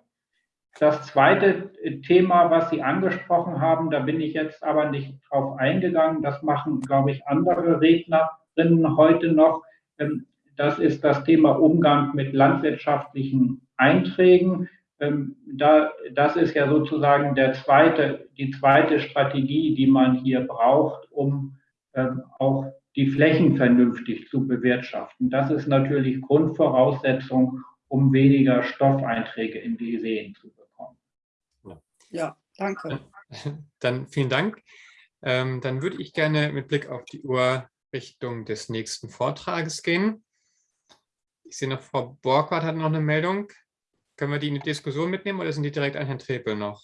Das zweite Thema, was Sie angesprochen haben, da bin ich jetzt aber nicht drauf eingegangen, das machen, glaube ich, andere Rednerinnen heute noch. Ähm, das ist das Thema Umgang mit landwirtschaftlichen Einträgen. Ähm, da, das ist ja sozusagen der zweite, die zweite Strategie, die man hier braucht, um ähm, auch die Flächen vernünftig zu bewirtschaften. Das ist natürlich Grundvoraussetzung, um weniger Stoffeinträge in die Seen zu bekommen. Ja, danke. Dann vielen Dank. Ähm, dann würde ich gerne mit Blick auf die Uhr Richtung des nächsten Vortrages gehen. Ich sehe noch, Frau Borgwart hat noch eine Meldung. Können wir die in die Diskussion mitnehmen oder sind die direkt an Herrn Trepel noch?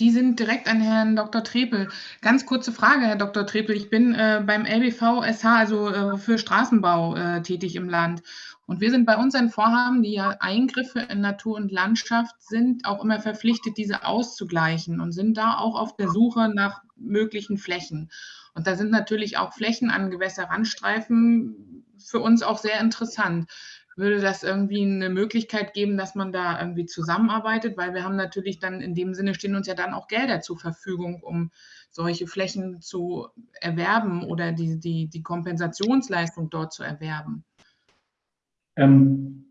Die sind direkt an Herrn Dr. Trepel. Ganz kurze Frage, Herr Dr. Trepel. Ich bin äh, beim LBV SH, also äh, für Straßenbau, äh, tätig im Land. Und wir sind bei unseren Vorhaben, die ja Eingriffe in Natur und Landschaft sind, auch immer verpflichtet, diese auszugleichen und sind da auch auf der Suche nach möglichen Flächen. Und da sind natürlich auch Flächen an Gewässerrandstreifen für uns auch sehr interessant würde das irgendwie eine Möglichkeit geben, dass man da irgendwie zusammenarbeitet, weil wir haben natürlich dann in dem Sinne stehen uns ja dann auch Gelder zur Verfügung, um solche Flächen zu erwerben oder die, die, die Kompensationsleistung dort zu erwerben. Ähm,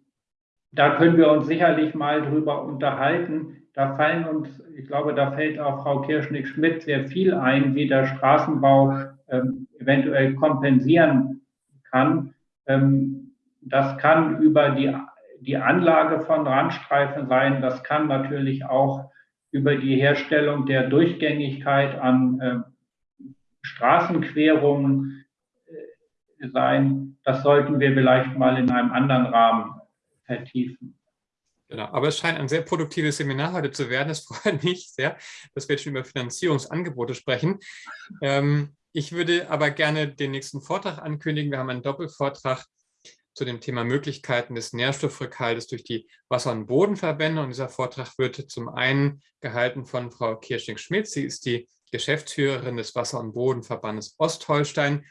da können wir uns sicherlich mal drüber unterhalten. Da fallen uns, ich glaube, da fällt auch Frau Kirschnick-Schmidt sehr viel ein, wie der Straßenbau ähm, eventuell kompensieren kann. Ähm, das kann über die, die Anlage von Randstreifen sein. Das kann natürlich auch über die Herstellung der Durchgängigkeit an äh, Straßenquerungen äh, sein. Das sollten wir vielleicht mal in einem anderen Rahmen vertiefen. Genau, aber es scheint ein sehr produktives Seminar heute zu werden. Es freut mich sehr, dass wir jetzt schon über Finanzierungsangebote sprechen. Ähm, ich würde aber gerne den nächsten Vortrag ankündigen. Wir haben einen Doppelvortrag zu dem Thema Möglichkeiten des Nährstoffrückhaltes durch die Wasser- und Bodenverbände. Und dieser Vortrag wird zum einen gehalten von Frau Kirschning-Schmidt. Sie ist die Geschäftsführerin des Wasser- und Bodenverbandes Ostholstein.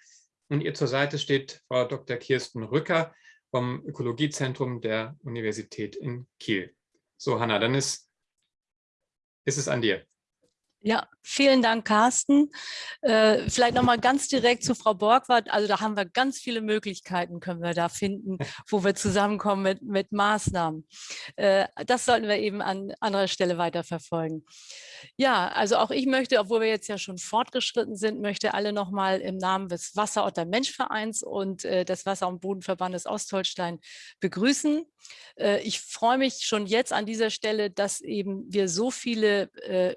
Und ihr zur Seite steht Frau Dr. Kirsten Rücker vom Ökologiezentrum der Universität in Kiel. So, Hanna, dann ist, ist es an dir. Ja, vielen Dank, Carsten. Äh, vielleicht noch mal ganz direkt zu Frau Borgwart. Also da haben wir ganz viele Möglichkeiten, können wir da finden, wo wir zusammenkommen mit, mit Maßnahmen. Äh, das sollten wir eben an anderer Stelle weiterverfolgen. Ja, also auch ich möchte, obwohl wir jetzt ja schon fortgeschritten sind, möchte alle noch mal im Namen des Wasser- und Menschvereins und äh, des Wasser- und Bodenverbandes Ostholstein begrüßen. Äh, ich freue mich schon jetzt an dieser Stelle, dass eben wir so viele äh,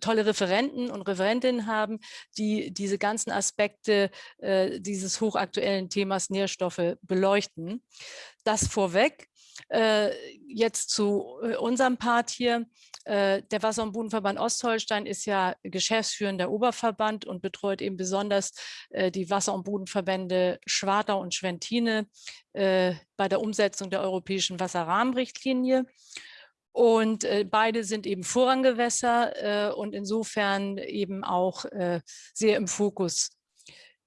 tolle Referenten und Referentinnen haben, die diese ganzen Aspekte äh, dieses hochaktuellen Themas Nährstoffe beleuchten. Das vorweg. Äh, jetzt zu äh, unserem Part hier. Äh, der Wasser- und Bodenverband Ostholstein ist ja geschäftsführender Oberverband und betreut eben besonders äh, die Wasser- und Bodenverbände Schwartau und Schwentine bei der Umsetzung der europäischen Wasserrahmenrichtlinie. Und äh, beide sind eben Vorranggewässer äh, und insofern eben auch äh, sehr im Fokus.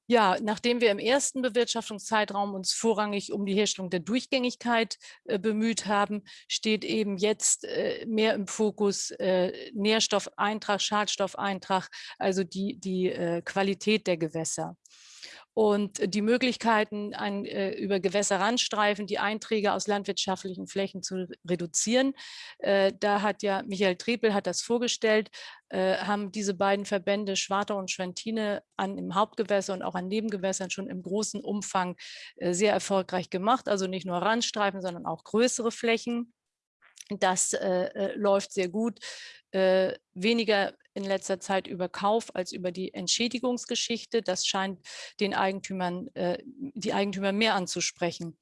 Ja, nachdem wir im ersten Bewirtschaftungszeitraum uns vorrangig um die Herstellung der Durchgängigkeit äh, bemüht haben, steht eben jetzt äh, mehr im Fokus äh, Nährstoffeintrag, Schadstoffeintrag, also die, die Qualität der Gewässer und die Möglichkeiten, an, äh, über Gewässerrandstreifen die Einträge aus landwirtschaftlichen Flächen zu reduzieren. Äh, da hat ja Michael Trepel hat das vorgestellt, äh, haben diese beiden Verbände Schwartau und Schwentine an im Hauptgewässer und auch an Nebengewässern schon im großen Umfang äh, sehr erfolgreich gemacht. Also nicht nur Randstreifen, sondern auch größere Flächen. Das äh, äh, läuft sehr gut. Äh, weniger in letzter Zeit über Kauf als über die Entschädigungsgeschichte. Das scheint den Eigentümern, äh, die Eigentümer mehr anzusprechen.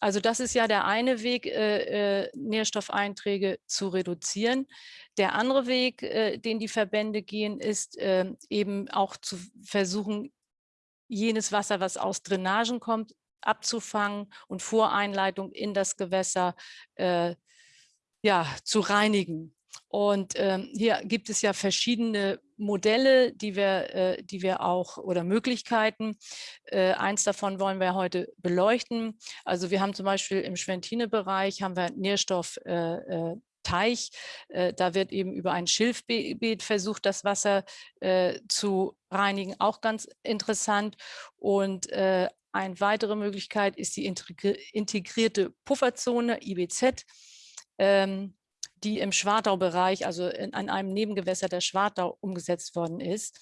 Also das ist ja der eine Weg, äh, äh Nährstoffeinträge zu reduzieren. Der andere Weg, äh, den die Verbände gehen, ist ähm, eben auch zu versuchen, jenes Wasser, was aus Drainagen kommt, abzufangen und vor Einleitung in das Gewässer äh, ja, zu reinigen. Und ähm, hier gibt es ja verschiedene Modelle, die wir, äh, die wir auch oder Möglichkeiten. Äh, eins davon wollen wir heute beleuchten. Also wir haben zum Beispiel im Schwentine-Bereich haben wir Nährstoff äh, äh Teich. Äh, da wird eben über ein Schilfbeet versucht, das Wasser äh, zu reinigen. Auch ganz interessant. Und eine weitere Möglichkeit ist die integrierte Pufferzone, IBZ. Ähm, die im Schwartau-Bereich, also in, an einem Nebengewässer der Schwartau umgesetzt worden ist.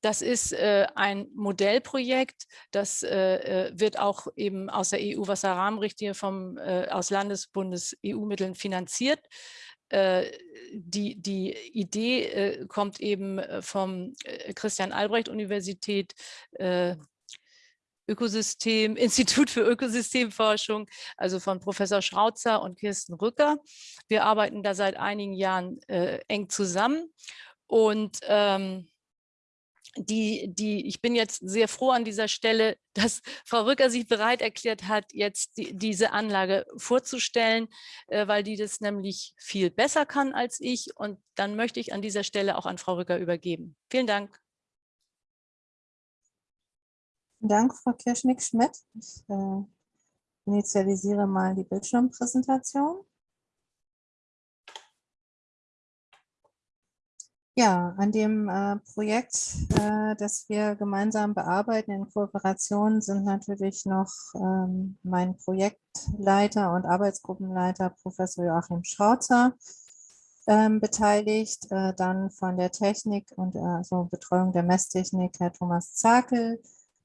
Das ist äh, ein Modellprojekt, das äh, äh wird auch eben aus der EU-Wasserrahmenrichtlinie vom, äh, aus Landesbundes EU-Mitteln finanziert. Äh, die, die Idee äh, kommt eben vom Christian Albrecht Universität Ökosystem, Institut für Ökosystemforschung, also von Professor Schrautzer und Kirsten Rücker. Wir arbeiten da seit einigen Jahren äh, eng zusammen und ähm, die, die, ich bin jetzt sehr froh an dieser Stelle, dass Frau Rücker sich bereit erklärt hat, jetzt die, diese Anlage vorzustellen, äh, weil die das nämlich viel besser kann als ich. Und dann möchte ich an dieser Stelle auch an Frau Rücker übergeben. Vielen Dank. Dank, Frau Kirschnick-Schmidt. Ich äh, initialisiere mal die Bildschirmpräsentation. Ja, an dem äh, Projekt, äh, das wir gemeinsam bearbeiten in Kooperation, sind natürlich noch ähm, mein Projektleiter und Arbeitsgruppenleiter Professor Joachim Schrautzer ähm, beteiligt, äh, dann von der Technik und also Betreuung der Messtechnik Herr Thomas Zakel,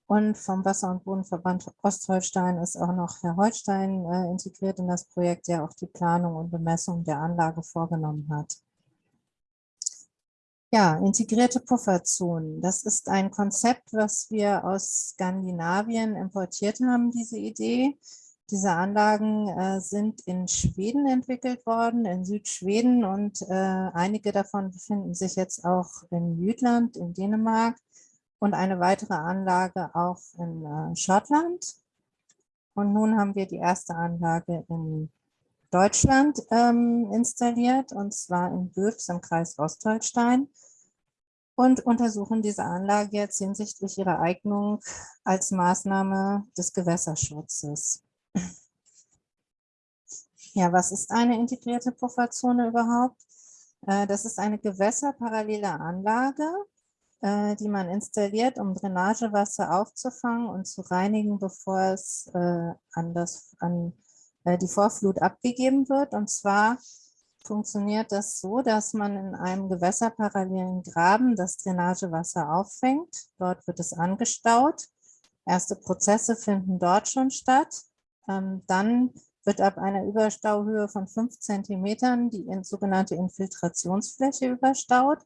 und vom Wasser- und Bodenverband Ostholstein ist auch noch Herr Holstein äh, integriert in das Projekt, der auch die Planung und Bemessung der Anlage vorgenommen hat. Ja, integrierte Pufferzonen. Das ist ein Konzept, was wir aus Skandinavien importiert haben, diese Idee. Diese Anlagen äh, sind in Schweden entwickelt worden, in Südschweden und äh, einige davon befinden sich jetzt auch in Jütland, in Dänemark und eine weitere Anlage auch in äh, Schottland. Und nun haben wir die erste Anlage in Deutschland ähm, installiert, und zwar in Böfs im Kreis Ostholstein und untersuchen diese Anlage jetzt hinsichtlich ihrer Eignung als Maßnahme des Gewässerschutzes. Ja, was ist eine integrierte Pufferzone überhaupt? Äh, das ist eine gewässerparallele Anlage, äh, die man installiert, um Drainagewasser aufzufangen und zu reinigen, bevor es äh, an, das, an die Vorflut abgegeben wird. Und zwar funktioniert das so, dass man in einem gewässerparallelen Graben das Drainagewasser auffängt. Dort wird es angestaut. Erste Prozesse finden dort schon statt. Ähm, dann wird ab einer Überstauhöhe von fünf Zentimetern die sogenannte Infiltrationsfläche überstaut.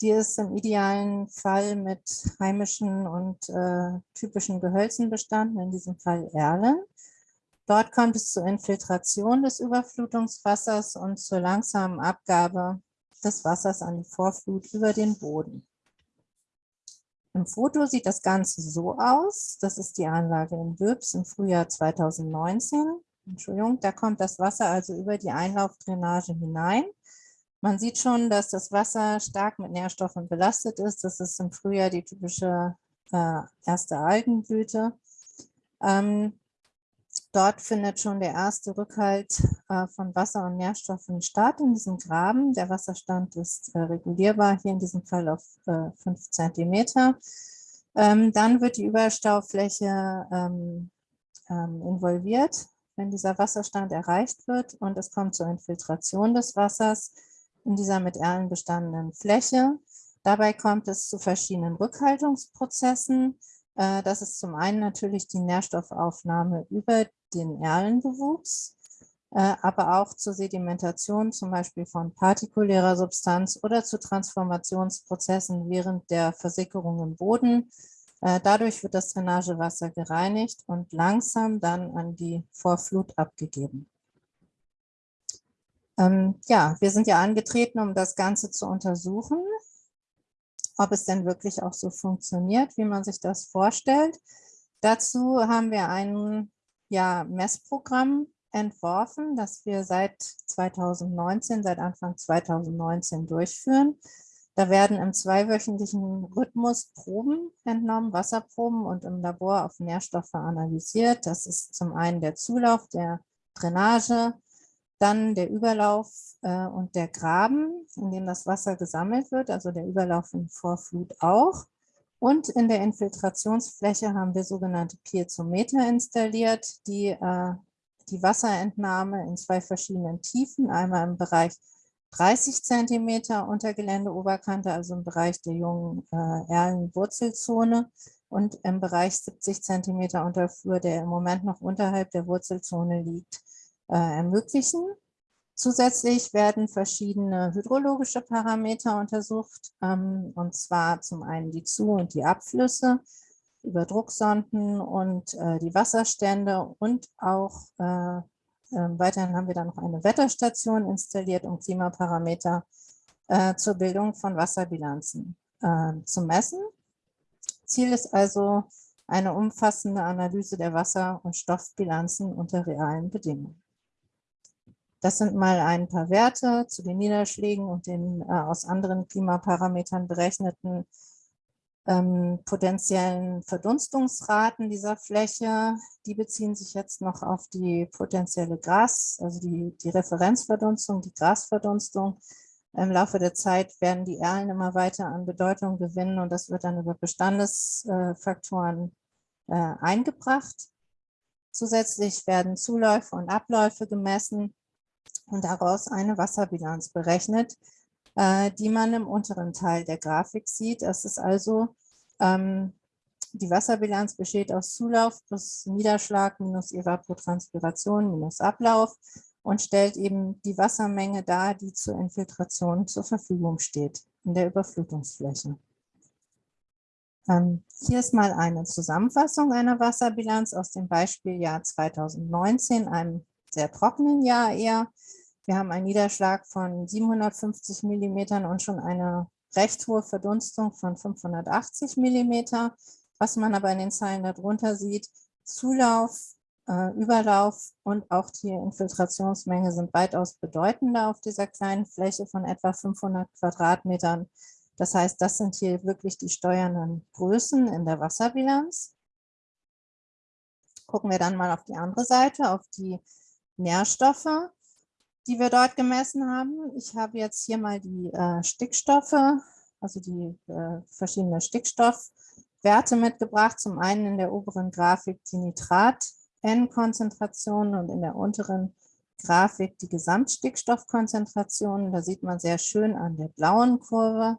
Die ist im idealen Fall mit heimischen und äh, typischen Gehölzen bestanden, in diesem Fall Erlen. Dort kommt es zur Infiltration des Überflutungswassers und zur langsamen Abgabe des Wassers an die Vorflut über den Boden. Im Foto sieht das Ganze so aus. Das ist die Anlage in Wöbs im Frühjahr 2019. Entschuldigung, da kommt das Wasser also über die Einlaufdrainage hinein. Man sieht schon, dass das Wasser stark mit Nährstoffen belastet ist. Das ist im Frühjahr die typische äh, erste Algenblüte. Ähm, dort findet schon der erste Rückhalt äh, von Wasser und Nährstoffen statt in diesem Graben. Der Wasserstand ist äh, regulierbar, hier in diesem Fall auf äh, 5 cm. Ähm, dann wird die Überstaufläche ähm, ähm, involviert wenn dieser Wasserstand erreicht wird und es kommt zur Infiltration des Wassers in dieser mit Erlen bestandenen Fläche. Dabei kommt es zu verschiedenen Rückhaltungsprozessen. Äh, das ist zum einen natürlich die Nährstoffaufnahme über den Erlenbewuchs, äh, aber auch zur Sedimentation zum Beispiel von partikulärer Substanz oder zu Transformationsprozessen während der Versickerung im Boden äh, dadurch wird das Drainagewasser gereinigt und langsam dann an die Vorflut abgegeben. Ähm, ja, wir sind ja angetreten, um das Ganze zu untersuchen, ob es denn wirklich auch so funktioniert, wie man sich das vorstellt. Dazu haben wir ein ja, Messprogramm entworfen, das wir seit 2019, seit Anfang 2019 durchführen. Da werden im zweiwöchentlichen Rhythmus Proben entnommen, Wasserproben und im Labor auf Nährstoffe analysiert. Das ist zum einen der Zulauf der Drainage, dann der Überlauf äh, und der Graben, in dem das Wasser gesammelt wird, also der Überlauf in Vorflut auch. Und in der Infiltrationsfläche haben wir sogenannte Piezometer installiert, die äh, die Wasserentnahme in zwei verschiedenen Tiefen, einmal im Bereich 30 Zentimeter Untergeländeoberkante, also im Bereich der jungen äh, Erlenwurzelzone und im Bereich 70 Zentimeter Unterflur, der im Moment noch unterhalb der Wurzelzone liegt, ermöglichen. Zusätzlich werden verschiedene hydrologische Parameter untersucht, ähm, und zwar zum einen die Zu- und die Abflüsse über Drucksonden und äh, die Wasserstände und auch äh, ähm, weiterhin haben wir dann noch eine Wetterstation installiert, um Klimaparameter äh, zur Bildung von Wasserbilanzen äh, zu messen. Ziel ist also eine umfassende Analyse der Wasser- und Stoffbilanzen unter realen Bedingungen. Das sind mal ein paar Werte zu den Niederschlägen und den äh, aus anderen Klimaparametern berechneten ähm, potenziellen Verdunstungsraten dieser Fläche, die beziehen sich jetzt noch auf die potenzielle Gras, also die, die Referenzverdunstung, die Grasverdunstung. Im Laufe der Zeit werden die Erlen immer weiter an Bedeutung gewinnen und das wird dann über Bestandesfaktoren äh, eingebracht. Zusätzlich werden Zuläufe und Abläufe gemessen und daraus eine Wasserbilanz berechnet, äh, die man im unteren Teil der Grafik sieht. Das ist also, ähm, die Wasserbilanz besteht aus Zulauf plus Niederschlag minus Evapotranspiration minus Ablauf und stellt eben die Wassermenge dar, die zur Infiltration zur Verfügung steht in der Überflutungsfläche. Ähm, hier ist mal eine Zusammenfassung einer Wasserbilanz aus dem Beispieljahr 2019, einem sehr trockenen Jahr eher. Wir haben einen Niederschlag von 750 Millimetern und schon eine recht hohe Verdunstung von 580 Millimeter. Was man aber in den Zeilen darunter sieht, Zulauf, äh, Überlauf und auch die Infiltrationsmenge sind weitaus bedeutender auf dieser kleinen Fläche von etwa 500 Quadratmetern. Das heißt, das sind hier wirklich die steuernden Größen in der Wasserbilanz. Gucken wir dann mal auf die andere Seite, auf die Nährstoffe. die wir dort gemessen haben. Ich habe jetzt hier mal die äh, Stickstoffe, also die äh, verschiedenen Stickstoffwerte mitgebracht. Zum einen in der oberen Grafik die Nitrat-N-Konzentration und in der unteren Grafik die Gesamtstickstoffkonzentration. Da sieht man sehr schön an der blauen Kurve,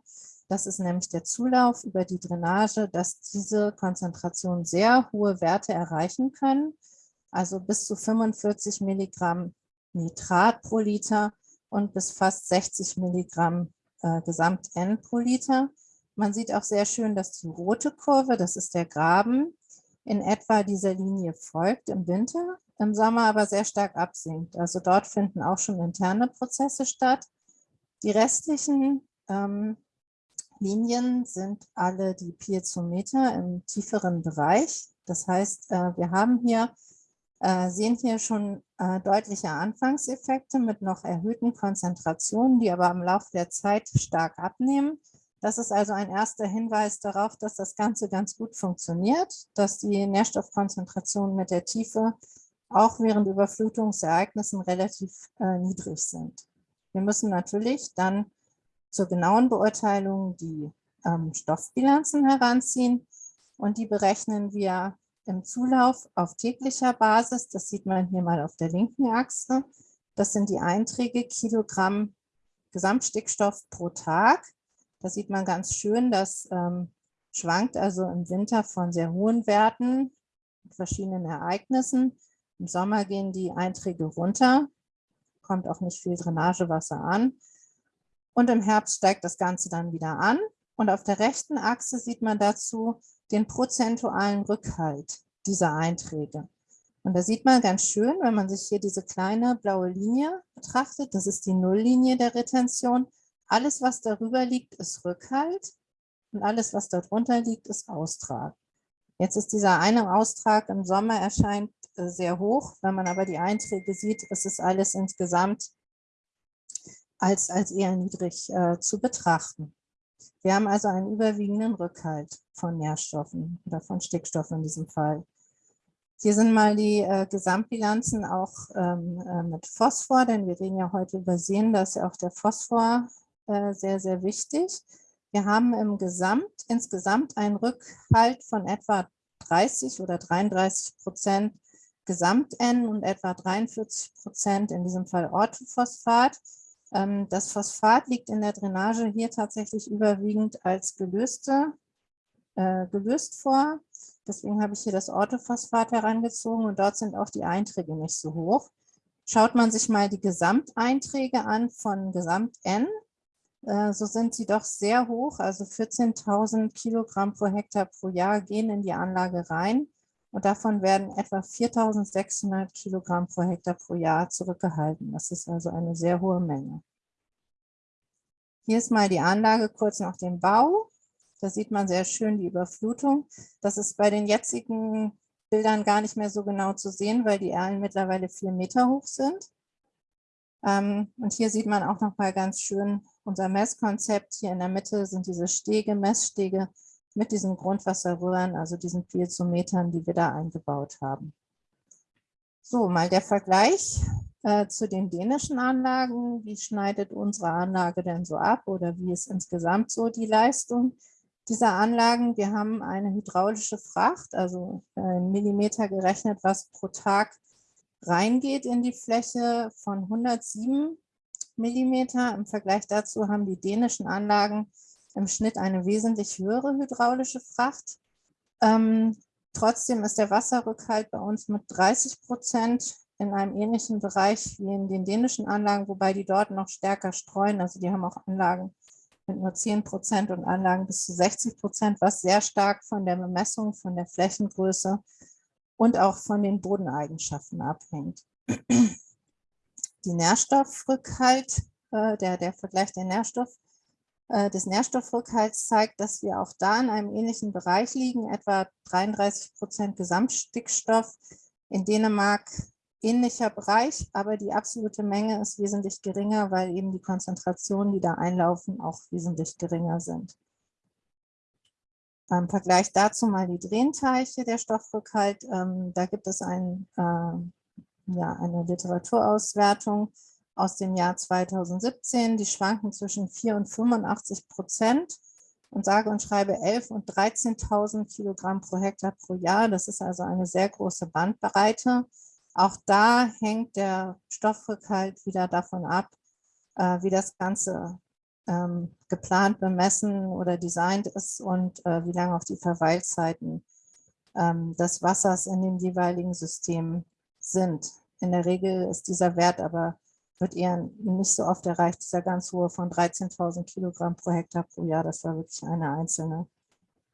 das ist nämlich der Zulauf über die Drainage, dass diese Konzentrationen sehr hohe Werte erreichen können, also bis zu 45 Milligramm Nitrat pro Liter und bis fast 60 Milligramm äh, Gesamt-N pro Liter. Man sieht auch sehr schön, dass die rote Kurve, das ist der Graben, in etwa dieser Linie folgt im Winter, im Sommer aber sehr stark absinkt. Also dort finden auch schon interne Prozesse statt. Die restlichen ähm, Linien sind alle die Piezometer im tieferen Bereich. Das heißt, äh, wir haben hier, sehen hier schon äh, deutliche Anfangseffekte mit noch erhöhten Konzentrationen, die aber im Laufe der Zeit stark abnehmen. Das ist also ein erster Hinweis darauf, dass das Ganze ganz gut funktioniert, dass die Nährstoffkonzentrationen mit der Tiefe auch während Überflutungsereignissen relativ niedrig sind. Wir müssen natürlich dann zur genauen Beurteilung die ähm, Stoffbilanzen heranziehen und die berechnen wir im Zulauf auf täglicher Basis. Das sieht man hier mal auf der linken Achse. Das sind die Einträge Kilogramm Gesamtstickstoff pro Tag. Da sieht man ganz schön, das ähm, schwankt also im Winter von sehr hohen Werten mit verschiedenen Ereignissen. Im Sommer gehen die Einträge runter, kommt auch nicht viel Drainagewasser an. Und im Herbst steigt das Ganze dann wieder an. Und auf der rechten Achse sieht man dazu den prozentualen Rückhalt dieser Einträge. Und da sieht man ganz schön, wenn man sich hier diese kleine blaue Linie betrachtet, das ist die Nulllinie der Retention. Alles, was darüber liegt, ist Rückhalt und alles, was darunter liegt, ist Austrag. Jetzt ist dieser eine Austrag im Sommer erscheint äh, sehr hoch. Wenn man aber die Einträge sieht, ist es alles insgesamt als, als eher niedrig äh, zu betrachten. Wir haben also einen überwiegenden Rückhalt von Nährstoffen oder von Stickstoff in diesem Fall. Hier sind mal die äh, Gesamtbilanzen auch ähm, äh, mit Phosphor, denn wir reden ja heute über Seen, da ist ja auch der Phosphor äh, sehr, sehr wichtig. Wir haben im Gesamt, insgesamt einen Rückhalt von etwa 30 oder 33 Prozent Gesamt-N und etwa 43 Prozent in diesem Fall Orthophosphat. Ähm, das Phosphat liegt in der Drainage hier tatsächlich überwiegend als gelöste, äh, gelöst vor. Deswegen habe ich hier das Orthophosphat herangezogen und dort sind auch die Einträge nicht so hoch. Schaut man sich mal die Gesamteinträge an von Gesamt-N, äh, so sind sie doch sehr hoch, also 14.000 Kilogramm pro Hektar pro Jahr gehen in die Anlage rein und davon werden etwa 4.600 Kilogramm pro Hektar pro Jahr zurückgehalten. Das ist also eine sehr hohe Menge. Hier ist mal die Anlage kurz nach dem Bau. Da sieht man sehr schön die Überflutung. Das ist bei den jetzigen Bildern gar nicht mehr so genau zu sehen, weil die Erlen mittlerweile vier Meter hoch sind. Ähm, und hier sieht man auch noch mal ganz schön unser Messkonzept. Hier in der Mitte sind diese Stege, Messstege, mit diesen Grundwasserröhren, also diesen Piezometern, die wir da eingebaut haben. So, mal der Vergleich äh, zu den dänischen Anlagen. Wie schneidet unsere Anlage denn so ab oder wie ist insgesamt so die Leistung dieser Anlagen? Wir haben eine hydraulische Fracht, also äh, in Millimeter gerechnet, was pro Tag reingeht in die Fläche von 107 Millimeter. Im Vergleich dazu haben die dänischen Anlagen im Schnitt eine wesentlich höhere hydraulische Fracht. Ähm, trotzdem ist der Wasserrückhalt bei uns mit 30 Prozent in einem ähnlichen Bereich wie in den dänischen Anlagen, wobei die dort noch stärker streuen. Also die haben auch Anlagen mit nur 10 Prozent und Anlagen bis zu 60 Prozent, was sehr stark von der Bemessung, von der Flächengröße und auch von den Bodeneigenschaften abhängt. Die Nährstoffrückhalt, äh, der, der Vergleich der Nährstoff äh, des Nährstoffrückhalts zeigt, dass wir auch da in einem ähnlichen Bereich liegen, etwa 33 Prozent Gesamtstickstoff. In Dänemark ähnlicher Bereich, aber die absolute Menge ist wesentlich geringer, weil eben die Konzentrationen, die da einlaufen, auch wesentlich geringer sind. Im Vergleich dazu mal die Drehteiche der Stoffrückhalt. Ähm, da gibt es ein, äh, ja, eine Literaturauswertung aus dem Jahr 2017. Die schwanken zwischen 4 und 85 Prozent und sage und schreibe 11 und 13.000 Kilogramm pro Hektar pro Jahr. Das ist also eine sehr große Bandbreite. Auch da hängt der Stoffrückhalt wieder davon ab, äh, wie das Ganze ähm, geplant, bemessen oder designt ist und äh, wie lange auch die Verweilzeiten ähm, des Wassers in dem jeweiligen System sind. In der Regel ist dieser Wert aber wird eher nicht so oft erreicht, dieser ganz hohe von 13.000 Kilogramm pro Hektar pro Jahr. Das war wirklich eine einzelne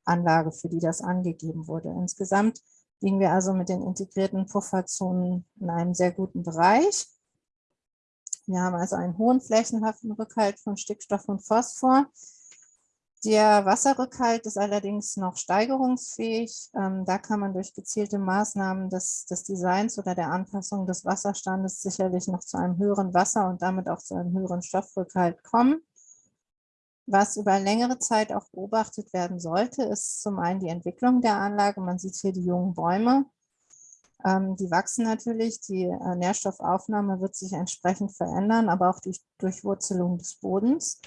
Anlage, für die das angegeben wurde. Insgesamt liegen wir also mit den integrierten Pufferzonen in einem sehr guten Bereich. Wir haben also einen hohen flächenhaften Rückhalt von Stickstoff und Phosphor. Der Wasserrückhalt ist allerdings noch steigerungsfähig. Ähm, da kann man durch gezielte Maßnahmen des, des, Designs oder der Anpassung des Wasserstandes sicherlich noch zu einem höheren Wasser- und damit auch zu einem höheren Stoffrückhalt kommen. Was über längere Zeit auch beobachtet werden sollte, ist zum einen die Entwicklung der Anlage. Man sieht hier die jungen Bäume. Ähm, die wachsen natürlich, die äh, Nährstoffaufnahme wird sich entsprechend verändern, aber auch die Durchwurzelung des Bodens.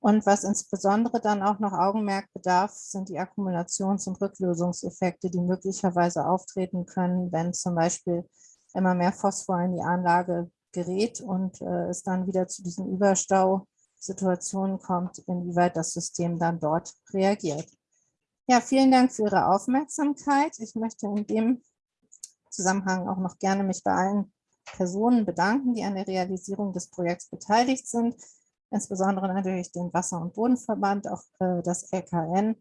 Und was insbesondere dann auch noch Augenmerk bedarf, sind die Akkumulations- und Rücklösungseffekte, die möglicherweise auftreten können, wenn zum Beispiel immer mehr Phosphor in die Anlage gerät und äh, es dann wieder zu diesen Überstausituationen kommt, inwieweit das System dann dort reagiert. Ja, vielen Dank für Ihre Aufmerksamkeit. Ich möchte in dem Zusammenhang auch noch gerne mich bei allen Personen bedanken, die an der Realisierung des Projekts beteiligt sind insbesondere natürlich den Wasser- und Bodenverband, auch äh, das LKN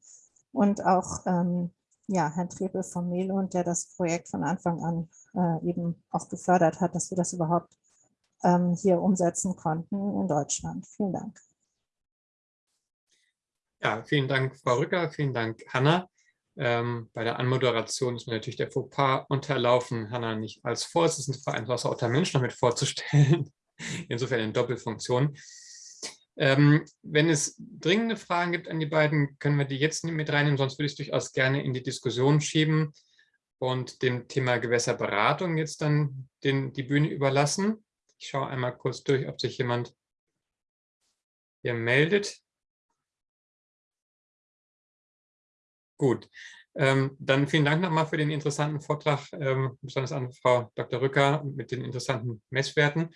und auch ähm, ja, Herrn Trepel vom Melund, der das Projekt von Anfang an äh, eben auch gefördert hat, dass wir das überhaupt ähm, hier umsetzen konnten in Deutschland. Vielen Dank. Ja, vielen Dank, Frau Rücker, vielen Dank, Hanna. Ähm, bei der Anmoderation ist mir natürlich der Fauxpas unterlaufen, Hanna nicht als Vorsitzende Vereins Wasser Mensch noch mit vorzustellen. Insofern in Doppelfunktion. Ähm, wenn es dringende Fragen gibt an die beiden, können wir die jetzt mit reinnehmen, sonst würde ich es durchaus gerne in die Diskussion schieben und dem Thema Gewässerberatung jetzt dann den, die Bühne überlassen. Ich schaue einmal kurz durch, ob sich jemand hier meldet. Gut, ähm, dann vielen Dank nochmal für den interessanten Vortrag, ähm, besonders an Frau Dr. Rücker mit den interessanten Messwerten.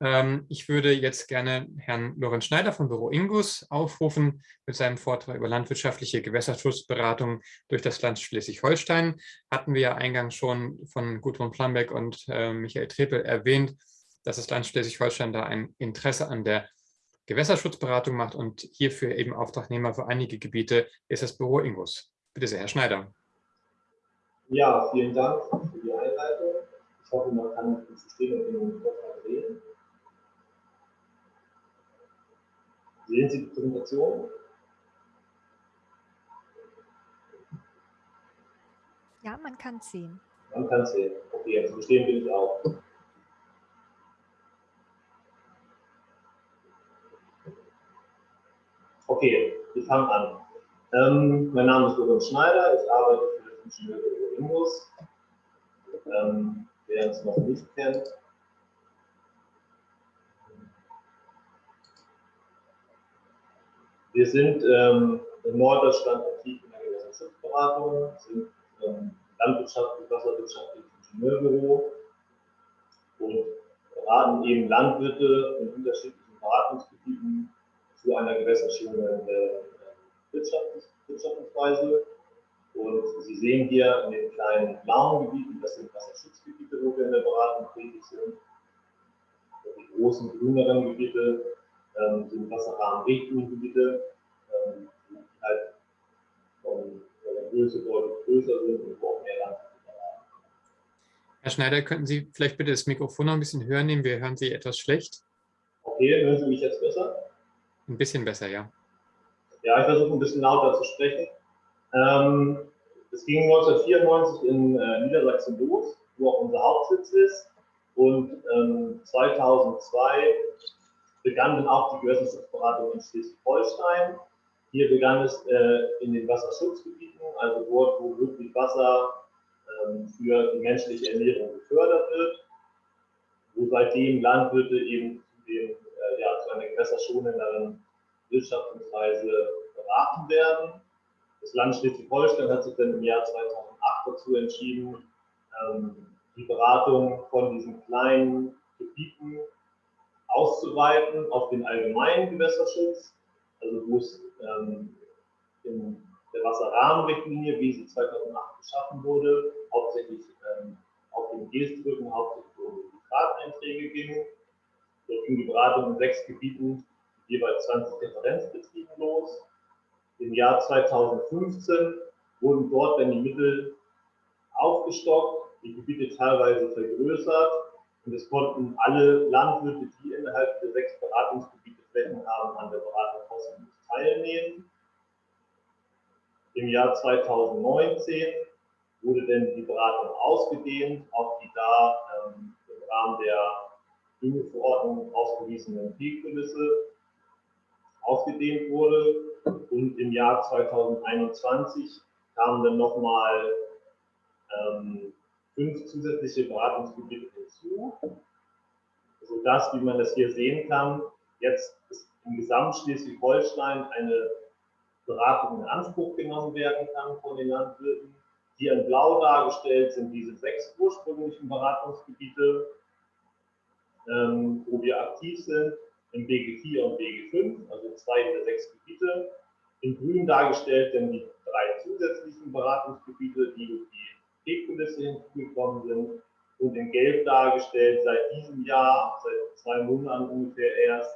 Ähm, ich würde jetzt gerne Herrn Lorenz Schneider vom Büro Ingus aufrufen mit seinem Vortrag über landwirtschaftliche Gewässerschutzberatung durch das Land Schleswig-Holstein. Hatten wir ja eingangs schon von Gudrun Plambeck und äh, Michael Trepel erwähnt, dass das Land Schleswig-Holstein da ein Interesse an der Gewässerschutzberatung macht und hierfür eben Auftragnehmer für einige Gebiete ist das Büro Ingus. Bitte sehr, Herr Schneider. Ja, vielen Dank für die Einleitung. Ich hoffe, man kann das System in dem Vortrag sehen. Sehen Sie die Präsentation? Ja, man kann es sehen. Man kann es sehen. Okay, jetzt verstehen will ich auch. Okay, wir fangen an. Ähm, mein Name ist Lorenz Schneider, ich arbeite für das Ingenieurbüro Imbus. Ähm, wer uns noch nicht kennt, Wir sind ähm, in Norddeutschland aktiv in der Gewässerschutzberatung, sind ähm, landwirtschaftlich, wasserwirtschaftliches Ingenieurbüro und beraten eben Landwirte in unterschiedlichen Beratungsgebieten zu einer gewässerschonenden äh, Wirtschaftungsweise. Und Sie sehen hier in den kleinen blauen Gebieten, das sind Wasserschutzgebiete, wo wir in der Beratung tätig sind. Die großen grüneren Gebiete ähm, sind Wasserrahmenrichtlinengebiete, ähm, die halt von der Größe deutlich größer sind und auch mehr Land Herr Schneider, könnten Sie vielleicht bitte das Mikrofon noch ein bisschen höher nehmen? Wir hören Sie etwas schlecht. Okay, hören Sie mich jetzt besser? Ein bisschen besser, ja. Ja, ich versuche ein bisschen lauter zu sprechen. Ähm, es ging 1994 in äh, Niedersachsen los, wo auch unser Hauptsitz ist. Und ähm, 2002 begann dann auch die Gewässerschutzberatung in Schleswig-Holstein. Hier begann es äh, in den Wasserschutzgebieten, also dort, wo wirklich Wasser ähm, für die menschliche Ernährung gefördert wird, wo seitdem Landwirte eben zu, den, äh, ja, zu einer gewässerschonenderen Wirtschaftungsweise beraten werden. Das Land Schleswig-Holstein hat sich dann im Jahr 2008 dazu entschieden, ähm, die Beratung von diesen kleinen Gebieten auszuweiten auf den allgemeinen Gewässerschutz, also wo es ähm, in der Wasserrahmenrichtlinie, wie sie 2008 geschaffen wurde, hauptsächlich ähm, auf den Gestrücken, hauptsächlich um die Fahrteinträge ging. Dort ging die Beratung in sechs Gebieten jeweils 20 Referenzbetrieben los. Im Jahr 2015 wurden dort dann die Mittel aufgestockt, die Gebiete teilweise vergrößert und es konnten alle Landwirte, die innerhalb der sechs Beratungsgebiete Flächen haben, an der Beratung kostenlos teilnehmen. Im Jahr 2019 wurde denn die Beratung ausgedehnt auf die da ähm, im Rahmen der Düngeverordnung ausgewiesenen Peakkulisse ausgedehnt wurde. Und im Jahr 2021 kamen dann nochmal ähm, fünf zusätzliche Beratungsgebiete hinzu, sodass, wie man das hier sehen kann, jetzt im Gesamt Schleswig-Holstein eine Beratung in Anspruch genommen werden kann von den Landwirten. Hier in Blau dargestellt sind diese sechs ursprünglichen Beratungsgebiete, ähm, wo wir aktiv sind, im BG4 und BG5, also zwei der sechs Gebiete. In Grün dargestellt sind die drei zusätzlichen Beratungsgebiete, die durch die P-Kulisse hinzugekommen sind und in Gelb dargestellt seit diesem Jahr, seit zwei Monaten ungefähr erst,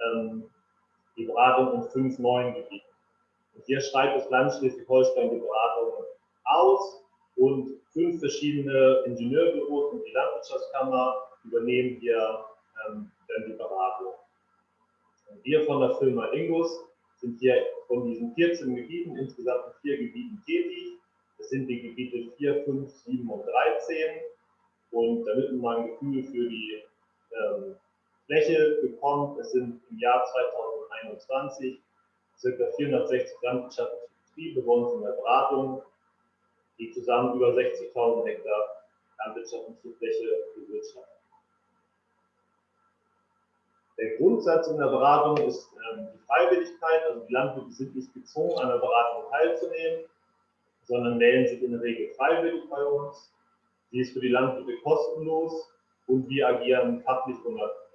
ähm, die Beratung in fünf neuen Gebieten. Und hier schreibt das Land Schleswig-Holstein die Beratung aus und fünf verschiedene Ingenieurbüros und die Landwirtschaftskammer übernehmen hier ähm, dann die Beratung. Und wir von der Firma Ingus sind hier von diesen 14 Gebieten, insgesamt in vier Gebieten tätig das sind die Gebiete 4, 5, 7 und 13. Und damit man mal ein Gefühl für die ähm, Fläche bekommt, es sind im Jahr 2021 ca. 460 landwirtschaftliche Betriebe bei uns in der Beratung, die zusammen über 60.000 Hektar landwirtschaftliche Fläche bewirtschaften. Der Grundsatz in der Beratung ist ähm, die Freiwilligkeit, also die Landwirte sind nicht gezwungen, an der Beratung teilzunehmen sondern melden sich in der Regel freiwillig bei uns. Sie ist für die Landwirte kostenlos und wir agieren fachlich unabhängig.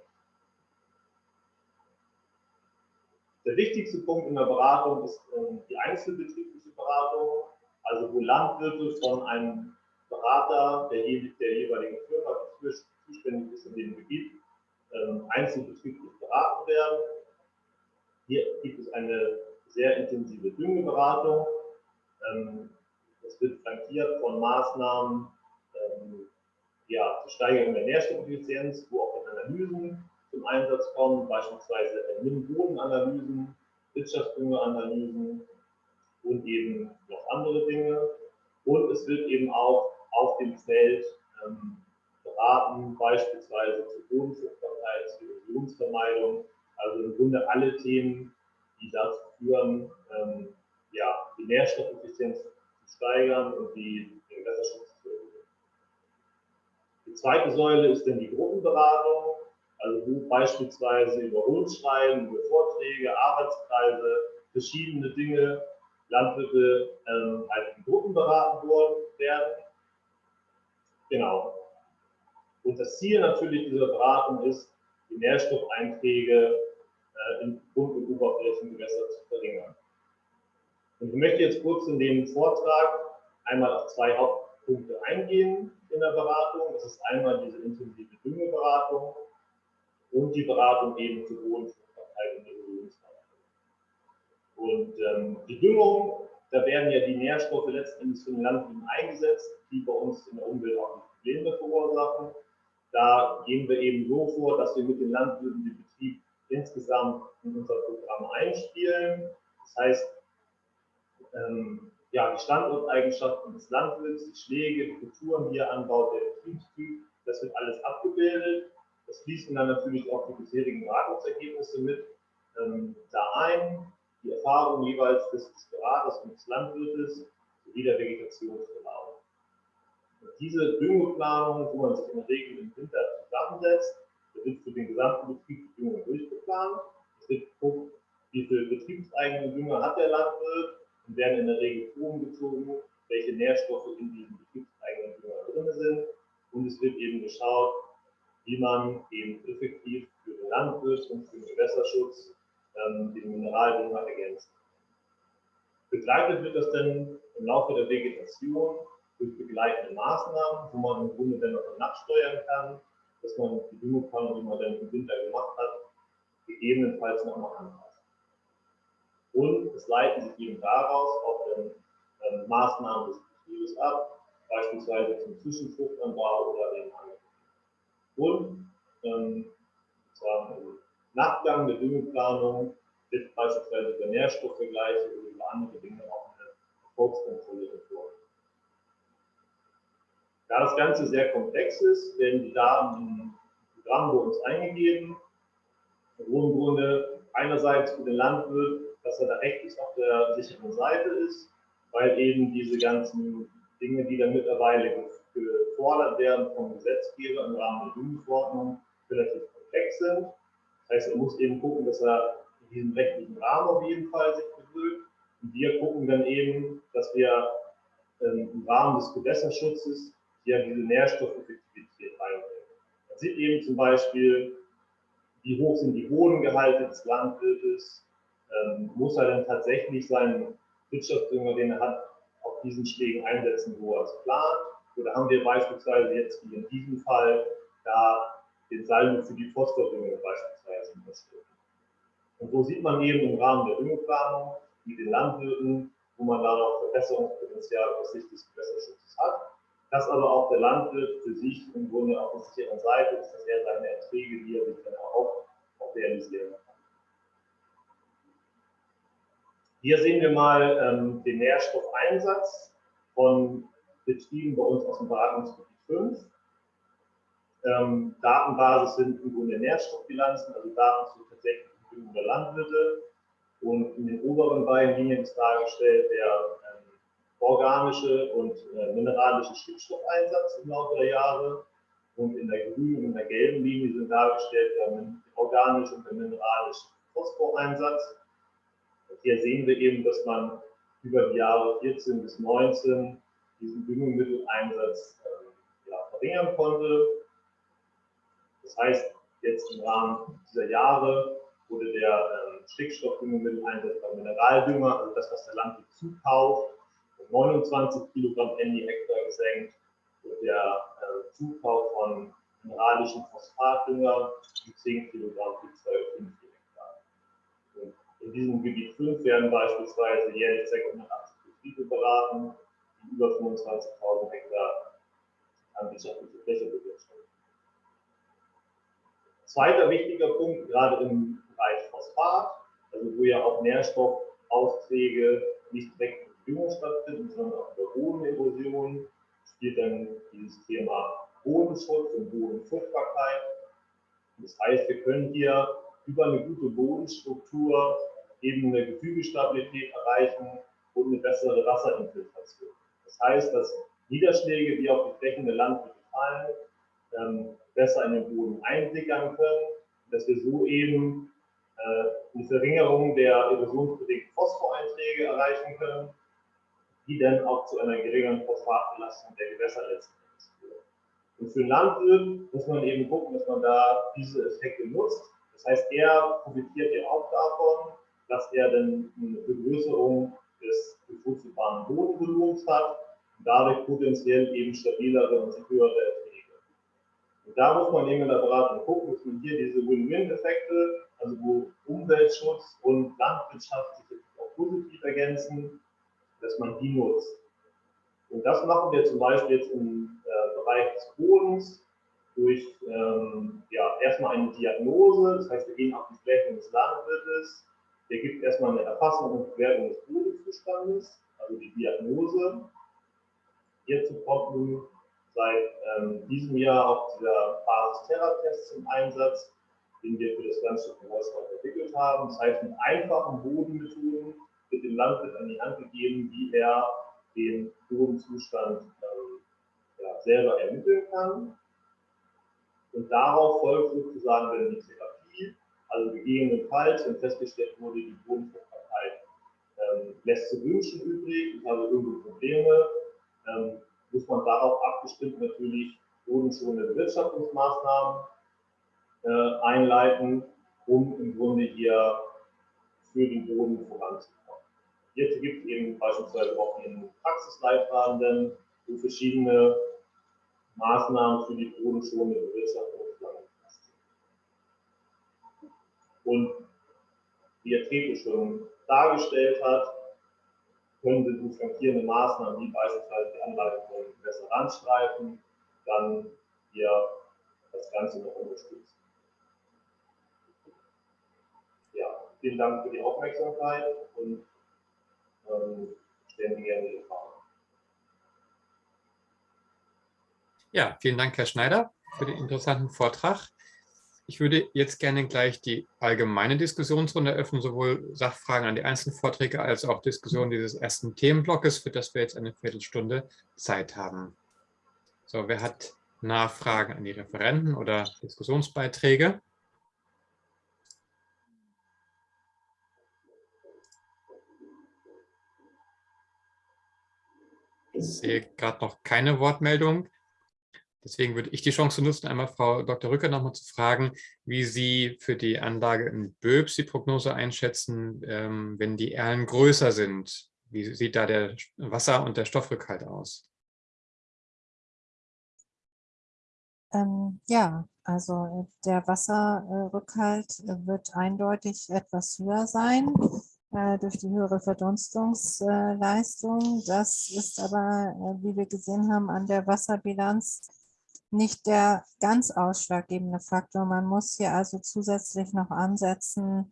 Der wichtigste Punkt in der Beratung ist ähm, die einzelbetriebliche Beratung, also wo Landwirte von einem Berater der, der jeweiligen Firma, zuständig ist in dem Gebiet, ähm, einzelbetrieblich beraten werden. Hier gibt es eine sehr intensive Düngeberatung. Es wird flankiert von Maßnahmen ähm, ja, zur Steigerung der Nährstoffeffizienz, wo auch Analysen zum Einsatz kommen, beispielsweise Nimm-Bodenanalysen, Wirtschaftsdüngeanalysen und eben noch andere Dinge. Und es wird eben auch auf dem Feld ähm, beraten, beispielsweise zur Bodenfruchtbarkeit, zur Erosionsvermeidung, also im Grunde alle Themen, die dazu führen, ähm, ja, die Nährstoffeffizienz steigern und die, den Gewässerschutz zu erhöhen. Die zweite Säule ist dann die Gruppenberatung, also wo beispielsweise über Rundschreiben, über Vorträge, Arbeitskreise, verschiedene Dinge Landwirte ähm, halt in Gruppen beraten werden. Genau. Und das Ziel natürlich dieser Beratung ist, die Nährstoffeinträge äh, in Grund- und Oberflächengewässer zu verringern. Und ich möchte jetzt kurz in dem Vortrag einmal auf zwei Hauptpunkte eingehen in der Beratung. Das ist einmal diese intensive Düngeberatung und die Beratung eben zur Bodenfruchtbarkeit und Erholungsverhalten. Und ähm, die Düngung, da werden ja die Nährstoffe letztendlich für den Landwirt eingesetzt, die bei uns in der Umwelt auch Probleme verursachen. Da gehen wir eben so vor, dass wir mit den Landwirten den Betrieb insgesamt in unser Programm einspielen. Das heißt, ähm, ja, die Standorteigenschaften des Landwirts, die Schläge, die Kulturen, die er anbaut, der Betriebstyp, das wird alles abgebildet. Das fließen dann natürlich auch die bisherigen Beratungsergebnisse mit ähm, da ein, die Erfahrung jeweils des, Beraters und des Landwirtes sowie der Vegetationsverlauf. Diese Düngeplanung, wo man sich in der Regel im Winter zusammensetzt, wird für den gesamten Betrieb die Düngung durchgeplant. Es wird geguckt, wie viel betriebseigene Dünger hat der Landwirt und werden in der Regel Proben gezogen, welche Nährstoffe in diesem betriebseigenen Dünger drin sind. Und es wird eben geschaut, wie man eben effektiv für den Landwirt und für den Gewässerschutz ähm, den Mineraldünger ergänzt. Begleitet wird das dann im Laufe der Vegetation durch begleitende Maßnahmen, wo man im Grunde dann auch nachsteuern kann, dass man die Düngeplanung, die man dann im Winter gemacht hat, gegebenenfalls nochmal anpasst. Und es leiten sich eben daraus auch dann ähm, Maßnahmen des Betriebes ab, beispielsweise zum Zwischenfruchtanbau oder eben anderen. Und ähm, zwar im Nachgang der Düngeplanung wird beispielsweise über Nährstoffvergleiche oder über andere Dinge auch eine Erfolgskontrolle vor. Da das Ganze sehr komplex ist, werden die Daten im Programm bei uns eingegeben, im Grunde einerseits für den Landwirt, dass er da rechtlich auf der sicheren Seite ist, weil eben diese ganzen Dinge, die dann mittlerweile gefordert werden vom Gesetzgeber im Rahmen der Jugendverordnung, relativ komplex sind. Das heißt, er muss eben gucken, dass er in diesem rechtlichen Rahmen auf jeden Fall sich bewegt. Und wir gucken dann eben, dass wir ähm, im Rahmen des Gewässerschutzes ja diese Nährstoffeffektivität reinbringen. Man sieht eben zum Beispiel, wie hoch sind die Bodengehalte des Landwirtes, ähm, muss er denn tatsächlich seinen Wirtschaftsdünger, den er hat, auf diesen Schlägen einsetzen, wo er es plant? Oder haben wir beispielsweise jetzt wie in diesem Fall da den Salben für die Phosphordünge beispielsweise unterstützt? Und so sieht man eben im Rahmen der Düngeplanung mit den Landwirten, wo man da noch Verbesserungspotenzial aus Sicht des Gewässerschutzes hat dass aber auch der Landwirt für sich im Grunde auf der sicheren Seite ist, dass er seine Erträge, die er sich dann auch realisieren kann. Hier sehen wir mal ähm, den Nährstoffeinsatz von Betrieben bei uns aus dem Beratungsgebiet 5. Ähm, Datenbasis sind im Grunde Nährstoffbilanzen, also Daten zur tatsächlichen Düngung der Landwirte. Und in den oberen beiden Linien ist dargestellt der organische und äh, mineralische Stickstoffeinsatz im Laufe der Jahre. Und in der grünen und der gelben Linie sind dargestellt der organische und der mineralische Phosphoreinsatz. Hier sehen wir eben, dass man über die Jahre 14 bis 19 diesen Düngemitteleinsatz äh, ja, verringern konnte. Das heißt, jetzt im Rahmen dieser Jahre wurde der äh, Stickstoffdüngemitteleinsatz beim Mineraldünger, also das, was der Landwirt zukauft, 29 Kilogramm Handy Hektar gesenkt und der äh, Zukauf von mineralischen Phosphatdünger um 10 Kilogramm für 2,5 Hektar. Und in diesem Gebiet 5 werden beispielsweise jährlich 680 Betriebe beraten, die über 25.000 Hektar landwirtschaftliche Fläche bewirtschaften. Zweiter wichtiger Punkt, gerade im Bereich Phosphat, also wo ja auch Nährstoffaufträge nicht direkt Düngung stattfindet, sondern auch der Bodenerosion spielt dann dieses Thema Bodenschutz und Bodenfruchtbarkeit. Das heißt, wir können hier über eine gute Bodenstruktur eben eine Gefügestabilität erreichen und eine bessere Wasserinfiltration. Das heißt, dass Niederschläge, die auf die Flächen der Landwirte fallen, ähm, besser in den Boden einsickern können, dass wir so eben äh, eine Verringerung der erosionsbedingten Phosphoreinträge erreichen können die dann auch zu einer geringeren Phosphatbelastung der Gewässer letzten Endes führen. Und für den Landwirt muss man eben gucken, dass man da diese Effekte nutzt. Das heißt, er profitiert ja auch davon, dass er dann eine Vergrößerung des bevorzugtbaren Bodenvolumens hat und dadurch potenziell eben stabilere und höhere Erträge. Und da muss man eben in der Beratung gucken, dass man hier diese Win-Win-Effekte, also wo Umweltschutz und Landwirtschaft sich auch positiv ergänzen, dass man die nutzt. Und das machen wir zum Beispiel jetzt im äh, Bereich des Bodens durch ähm, ja, erstmal eine Diagnose, das heißt, wir gehen auf die Flächen des Landwirtes, der gibt erstmal eine Erfassung und Bewertung des Bodenzustandes, also die Diagnose. Hierzu kommt nun seit ähm, diesem Jahr auch dieser Basis-Terra-Test zum Einsatz, den wir für das Landstück Wolfsburg entwickelt haben. Das heißt, mit einfachen Bodenmethoden wird dem Landwirt an die Hand gegeben, wie er den Bodenzustand ähm, ja, selber ermitteln kann. Und darauf folgt sozusagen dann die also gegebenenfalls, wenn festgestellt wurde, die Bodenfruchtbarkeit ähm, lässt zu wünschen übrig, ich habe irgendwo Probleme, ähm, muss man darauf abgestimmt natürlich bodenschonende Bewirtschaftungsmaßnahmen äh, einleiten, um im Grunde hier für den Boden voranzukommen. Hierzu gibt es eben beispielsweise auch einen Praxisleitfaden, wo verschiedene Maßnahmen für die bodenschonende Bewirtschaftung Und Trete schon dargestellt hat, können Sie durch flankierende Maßnahmen, wie beispielsweise die Anlage von Randstreifen, dann hier das Ganze noch unterstützen. Ja, vielen Dank für die Aufmerksamkeit und ähm, stellen Sie gerne Ihre Fragen. Ja, vielen Dank, Herr Schneider, für den interessanten Vortrag. Ich würde jetzt gerne gleich die allgemeine Diskussionsrunde eröffnen, sowohl Sachfragen an die einzelnen Vorträge als auch Diskussion dieses ersten Themenblocks, für das wir jetzt eine Viertelstunde Zeit haben. So, wer hat Nachfragen an die Referenten oder Diskussionsbeiträge? Ich sehe gerade noch keine Wortmeldung. Deswegen würde ich die Chance nutzen, einmal Frau Dr. Rücker nochmal zu fragen, wie Sie für die Anlage in Böbs die Prognose einschätzen, ähm, wenn die Erlen größer sind. Wie sieht da der Wasser- und der Stoffrückhalt aus? Ähm, ja, also der Wasserrückhalt wird eindeutig etwas höher sein äh, durch die höhere Verdunstungsleistung. Das ist aber, äh, wie wir gesehen haben, an der Wasserbilanz nicht der ganz ausschlaggebende Faktor. Man muss hier also zusätzlich noch ansetzen,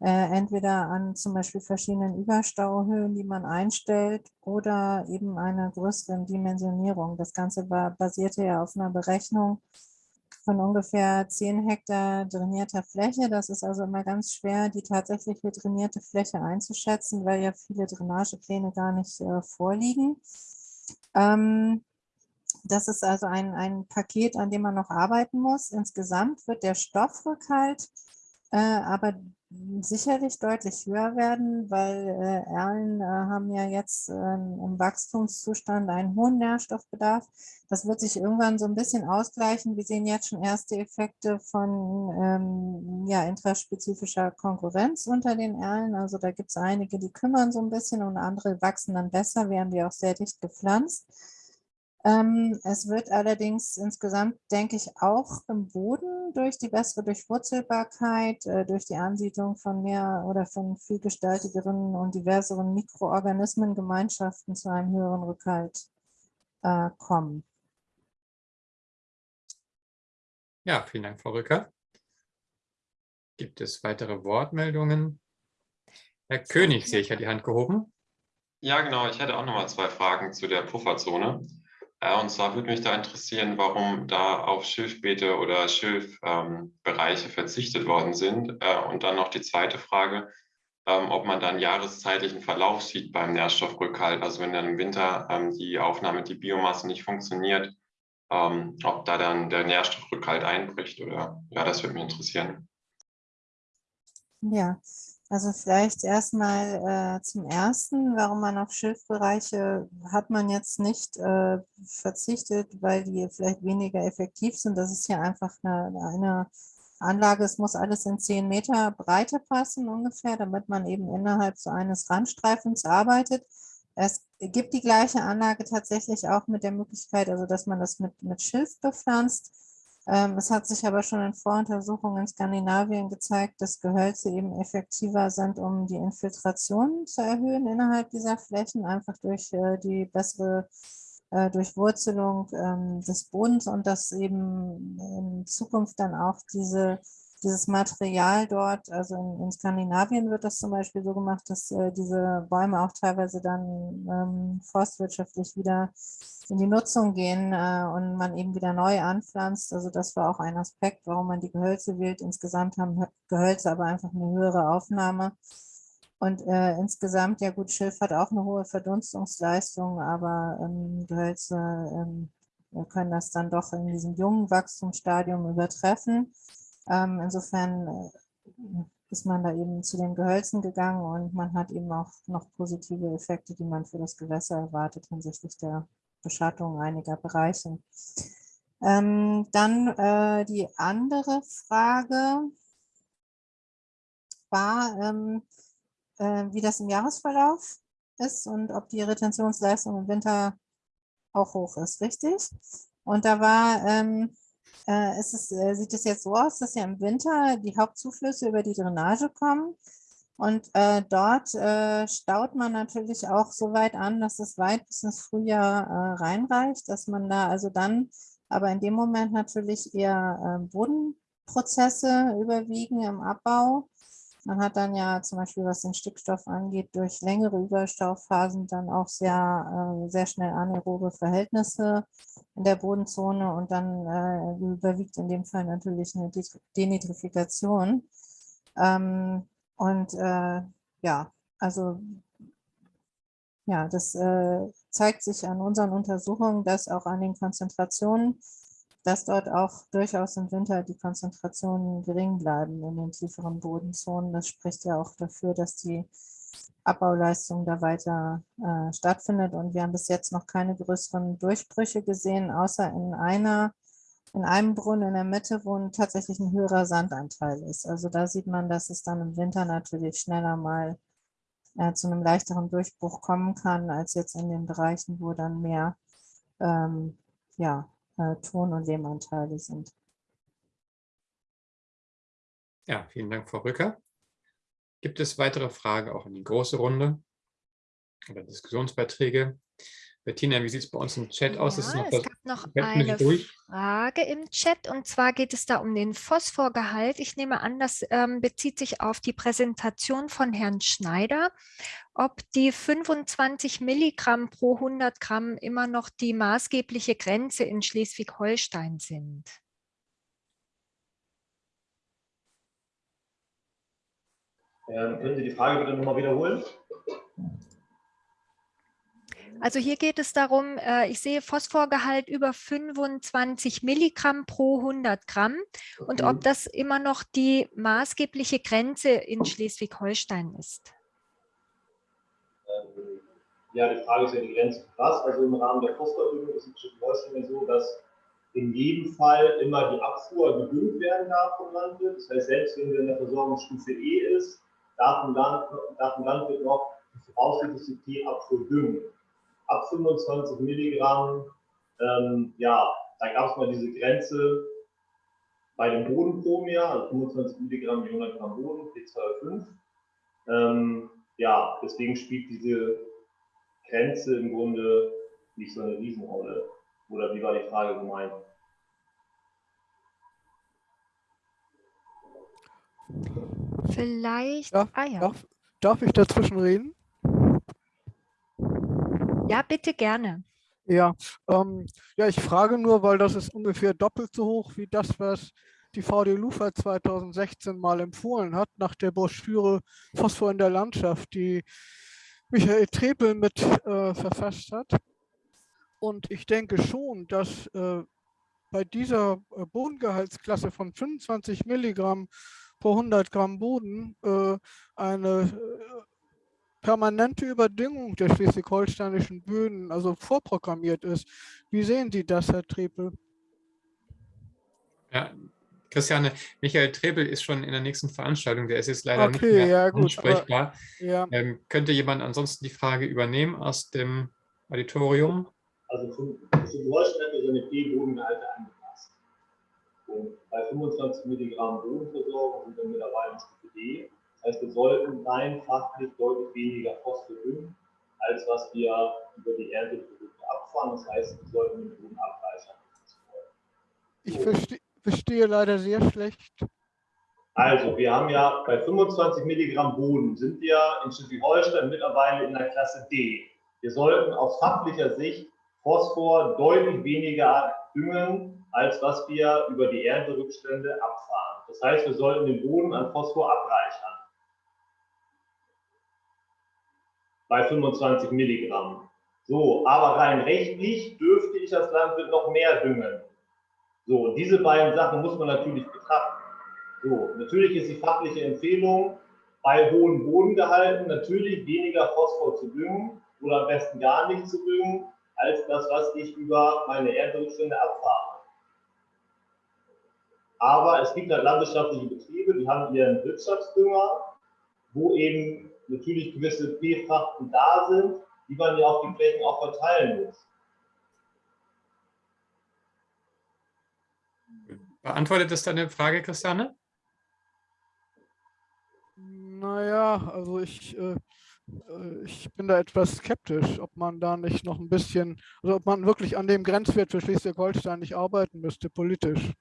äh, entweder an zum Beispiel verschiedenen Überstauhöhen, die man einstellt, oder eben einer größeren Dimensionierung. Das Ganze war, basierte ja auf einer Berechnung von ungefähr 10 Hektar drainierter Fläche. Das ist also immer ganz schwer, die tatsächliche trainierte Fläche einzuschätzen, weil ja viele Drainagepläne gar nicht äh, vorliegen. Ähm, das ist also ein, ein Paket, an dem man noch arbeiten muss. Insgesamt wird der Stoffrückhalt äh, aber sicherlich deutlich höher werden, weil äh, Erlen äh, haben ja jetzt äh, im Wachstumszustand einen hohen Nährstoffbedarf. Das wird sich irgendwann so ein bisschen ausgleichen. Wir sehen jetzt schon erste Effekte von ähm, ja, intraspezifischer Konkurrenz unter den Erlen. Also da gibt es einige, die kümmern so ein bisschen und andere wachsen dann besser, werden die auch sehr dicht gepflanzt. Ähm, es wird allerdings insgesamt, denke ich, auch im Boden durch die bessere Durchwurzelbarkeit, äh, durch die Ansiedlung von mehr oder von vielgestaltigeren und diverseren Mikroorganismengemeinschaften zu einem höheren Rückhalt äh, kommen. Ja, vielen Dank, Frau Rücker. Gibt es weitere Wortmeldungen? Herr König, sehe ich, hat die Hand gehoben. Ja, genau. Ich hätte auch noch mal zwei Fragen zu der Pufferzone. Und zwar würde mich da interessieren, warum da auf Schilfbeete oder Schilfbereiche ähm, verzichtet worden sind. Äh, und dann noch die zweite Frage, ähm, ob man dann jahreszeitlichen Verlauf sieht beim Nährstoffrückhalt. Also wenn dann im Winter ähm, die Aufnahme, die Biomasse nicht funktioniert, ähm, ob da dann der Nährstoffrückhalt einbricht oder ja, das würde mich interessieren. Ja, also vielleicht erstmal äh, zum Ersten, warum man auf Schilfbereiche hat man jetzt nicht äh, verzichtet, weil die vielleicht weniger effektiv sind. Das ist ja einfach eine, eine Anlage, es muss alles in 10 Meter Breite passen ungefähr, damit man eben innerhalb so eines Randstreifens arbeitet. Es gibt die gleiche Anlage tatsächlich auch mit der Möglichkeit, also dass man das mit, mit Schilf bepflanzt. Ähm, es hat sich aber schon in Voruntersuchungen in Skandinavien gezeigt, dass Gehölze eben effektiver sind, um die Infiltration zu erhöhen innerhalb dieser Flächen, einfach durch äh, die bessere äh, Durchwurzelung ähm, des Bodens und dass eben in Zukunft dann auch diese dieses Material dort, also in, in, Skandinavien wird das zum Beispiel so gemacht, dass äh, diese Bäume auch teilweise dann ähm, forstwirtschaftlich wieder in die Nutzung gehen äh, und man eben wieder neu anpflanzt. Also das war auch ein Aspekt, warum man die Gehölze wählt. Insgesamt haben Gehölze aber einfach eine höhere Aufnahme. Und äh, insgesamt, ja gut, Schilf hat auch eine hohe Verdunstungsleistung, aber ähm, Gehölze ähm, können das dann doch in diesem jungen Wachstumsstadium übertreffen. Ähm, insofern äh, ist man da eben zu den Gehölzen gegangen und man hat eben auch noch positive Effekte, die man für das Gewässer erwartet hinsichtlich der Beschattung einiger Bereiche. Ähm, dann äh, die andere Frage war, ähm, äh, wie das im Jahresverlauf ist und ob die Retentionsleistung im Winter auch hoch ist, richtig? Und da war, ähm, äh, es, äh, sieht es jetzt so aus, dass ja im Winter die Hauptzuflüsse über die Drainage kommen und äh, dort äh, staut man natürlich auch so weit an, dass es weit bis ins Frühjahr äh, reinreicht, dass man da also dann, aber in dem Moment natürlich eher äh, Bodenprozesse überwiegen im Abbau man hat dann ja zum Beispiel, was den Stickstoff angeht, durch längere Überstauphasen dann auch sehr, äh, sehr schnell anaerobe Verhältnisse in der Bodenzone und dann äh, überwiegt in dem Fall natürlich eine Denitrifikation. Ähm, und äh, ja, also ja, das äh, zeigt sich an unseren Untersuchungen, dass auch an den Konzentrationen dass dort auch durchaus im Winter die Konzentrationen gering bleiben in den tieferen Bodenzonen. Das spricht ja auch dafür, dass die Abbauleistung da weiter äh, stattfindet. Und wir haben bis jetzt noch keine größeren Durchbrüche gesehen, außer in einer, in einem Brunnen in der Mitte, wo tatsächlich ein höherer Sandanteil ist. Also da sieht man, dass es dann im Winter natürlich schneller mal äh, zu einem leichteren Durchbruch kommen kann, als jetzt in den Bereichen, wo dann mehr ähm, ja, äh, Ton- und Lehmanteile sind. Ja, vielen Dank, Frau Rücker. Gibt es weitere Fragen auch in die große Runde oder Diskussionsbeiträge? Bettina, wie sieht es bei uns im Chat aus? Ja, noch es gab noch eine Frage im Chat und zwar geht es da um den Phosphorgehalt. Ich nehme an, das ähm, bezieht sich auf die Präsentation von Herrn Schneider, ob die 25 Milligramm pro 100 Gramm immer noch die maßgebliche Grenze in Schleswig-Holstein sind. Ähm, können Sie die Frage bitte nochmal wiederholen? Also hier geht es darum, äh, ich sehe Phosphorgehalt über 25 Milligramm pro 100 Gramm und ob das immer noch die maßgebliche Grenze in Schleswig-Holstein ist. Ähm, ja, die Frage ist ja die Grenze was. Also im Rahmen der Phosphordüngung ist es in Schleswig-Holstein so, dass in jedem Fall immer die Abfuhr gedüngt werden darf vom Landwirt. Das heißt, selbst wenn wir in der Versorgungsstufe E ist, darf ein, Land, darf ein Landwirt noch die voraussichtliche T-Abfuhr düngen ab 25 Milligramm, ähm, ja, da gab es mal diese Grenze bei dem Bodenpromia, also 25 Milligramm 100 Gramm Boden, P205. Ähm, ja, deswegen spielt diese Grenze im Grunde nicht so eine Riesenrolle. Oder wie war die Frage gemeint? Vielleicht. Darf, ah, ja. darf, darf ich dazwischen reden? Ja, bitte gerne. Ja, ähm, ja, ich frage nur, weil das ist ungefähr doppelt so hoch wie das, was die VD Lufa 2016 mal empfohlen hat, nach der Broschüre Phosphor in der Landschaft, die Michael Trepel mit äh, verfasst hat. Und ich denke schon, dass äh, bei dieser äh, Bodengehaltsklasse von 25 Milligramm pro 100 Gramm Boden äh, eine äh, permanente Überdüngung der schleswig-holsteinischen Böden also vorprogrammiert ist. Wie sehen Sie das, Herr Trepel? Ja, Christiane, Michael Trebel ist schon in der nächsten Veranstaltung, der ist jetzt leider okay, nicht mehr ja, gut, ansprechbar. Aber, ja. ähm, könnte jemand ansonsten die Frage übernehmen aus dem Auditorium? Also zum, zum Holstein hat seine B-Bodengehalte angepasst. Und bei 25 Milligramm Bodenversorgung sind wir mittlerweile in Stufe D. Das heißt, wir sollten rein fachlich deutlich weniger Phosphor düngen, als was wir über die Ernteprodukte abfahren. Das heißt, wir sollten den Boden abreichern. Ich verstehe, verstehe leider sehr schlecht. Also, wir haben ja bei 25 Milligramm Boden sind wir in Schleswig-Holstein mittlerweile in der Klasse D. Wir sollten aus fachlicher Sicht Phosphor deutlich weniger düngen, als was wir über die Ernterückstände abfahren. Das heißt, wir sollten den Boden an Phosphor abreichern. Bei 25 Milligramm. So, aber rein rechtlich dürfte ich als Landwirt noch mehr düngen. So, diese beiden Sachen muss man natürlich betrachten. So, natürlich ist die fachliche Empfehlung, bei hohen Bodengehalten natürlich weniger Phosphor zu düngen oder am besten gar nicht zu düngen, als das, was ich über meine Ernterückstände abfahre. Aber es gibt halt landwirtschaftliche Betriebe, die haben ihren Wirtschaftsdünger, wo eben natürlich gewisse P-Frachten da sind, die man ja auf die Flächen auch verteilen muss. Beantwortet das deine Frage, Christiane? Naja, also ich, äh, äh, ich bin da etwas skeptisch, ob man da nicht noch ein bisschen, also ob man wirklich an dem Grenzwert für Schleswig-Holstein nicht arbeiten müsste, politisch.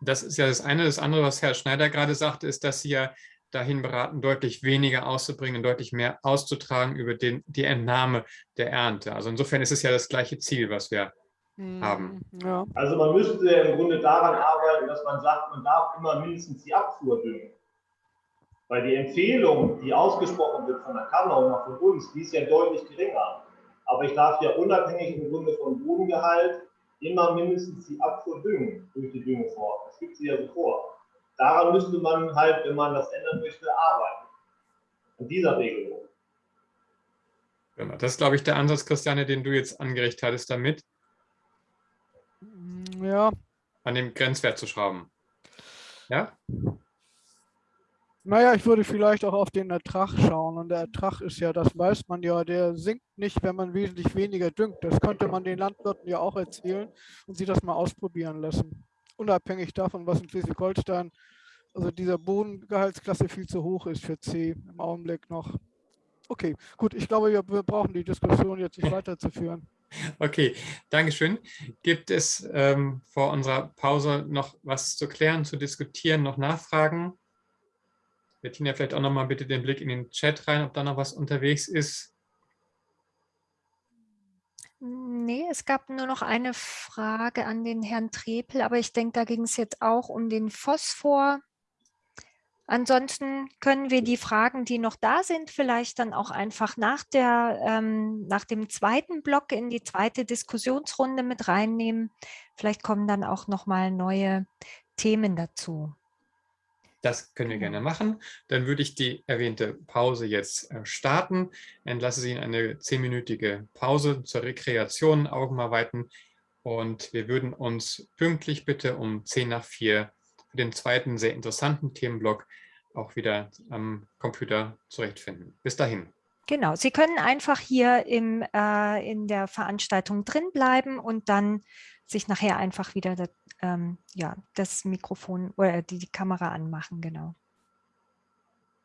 Das ist ja das eine. Das andere, was Herr Schneider gerade sagte, ist, dass Sie ja dahin beraten, deutlich weniger auszubringen, deutlich mehr auszutragen über den, die Entnahme der Ernte. Also insofern ist es ja das gleiche Ziel, was wir hm, haben. Ja. Also man müsste im Grunde daran arbeiten, dass man sagt, man darf immer mindestens die Abfuhr düngen. Weil die Empfehlung, die ausgesprochen wird von der Kammer und auch von uns, die ist ja deutlich geringer. Aber ich darf ja unabhängig im Grunde von Bodengehalt immer mindestens die Abfuhr düngen durch die Düngeform. Das gibt sie ja so vor. Daran müsste man halt, wenn man das ändern möchte, arbeiten. An dieser Regelung. Genau, das ist, glaube ich, der Ansatz, Christiane, den du jetzt angeregt hattest damit. Ja. An dem Grenzwert zu schrauben. Ja? Naja, ich würde vielleicht auch auf den Ertrag schauen. Und der Ertrag ist ja, das weiß man ja, der sinkt nicht, wenn man wesentlich weniger düngt. Das könnte man den Landwirten ja auch erzählen und sie das mal ausprobieren lassen. Unabhängig davon, was in Schleswig-Holstein, also dieser Bodengehaltsklasse viel zu hoch ist für C im Augenblick noch. Okay, gut, ich glaube, wir, brauchen die Diskussion jetzt nicht weiterzuführen. Okay, Dankeschön. Gibt es ähm, vor unserer Pause noch was zu klären, zu diskutieren, noch Nachfragen? Bettina, vielleicht auch noch mal bitte den Blick in den Chat rein, ob da noch was unterwegs ist. Nee, es gab nur noch eine Frage an den Herrn Trepel, aber ich denke, da ging es jetzt auch um den Phosphor. Ansonsten können wir die Fragen, die noch da sind, vielleicht dann auch einfach nach, der, ähm, nach dem zweiten Block in die zweite Diskussionsrunde mit reinnehmen. Vielleicht kommen dann auch noch mal neue Themen dazu. Das können wir gerne machen. Dann würde ich die erwähnte Pause jetzt äh, starten. Entlasse Sie in eine zehnminütige Pause zur Rekreation, Augen mal weiten. Und wir würden uns pünktlich bitte um 10 nach 4 für den zweiten sehr interessanten Themenblock auch wieder am Computer zurechtfinden. Bis dahin. Genau, Sie können einfach hier im, äh, in der Veranstaltung drin bleiben und dann sich nachher einfach wieder ähm, ja, das Mikrofon oder die, die Kamera anmachen, genau.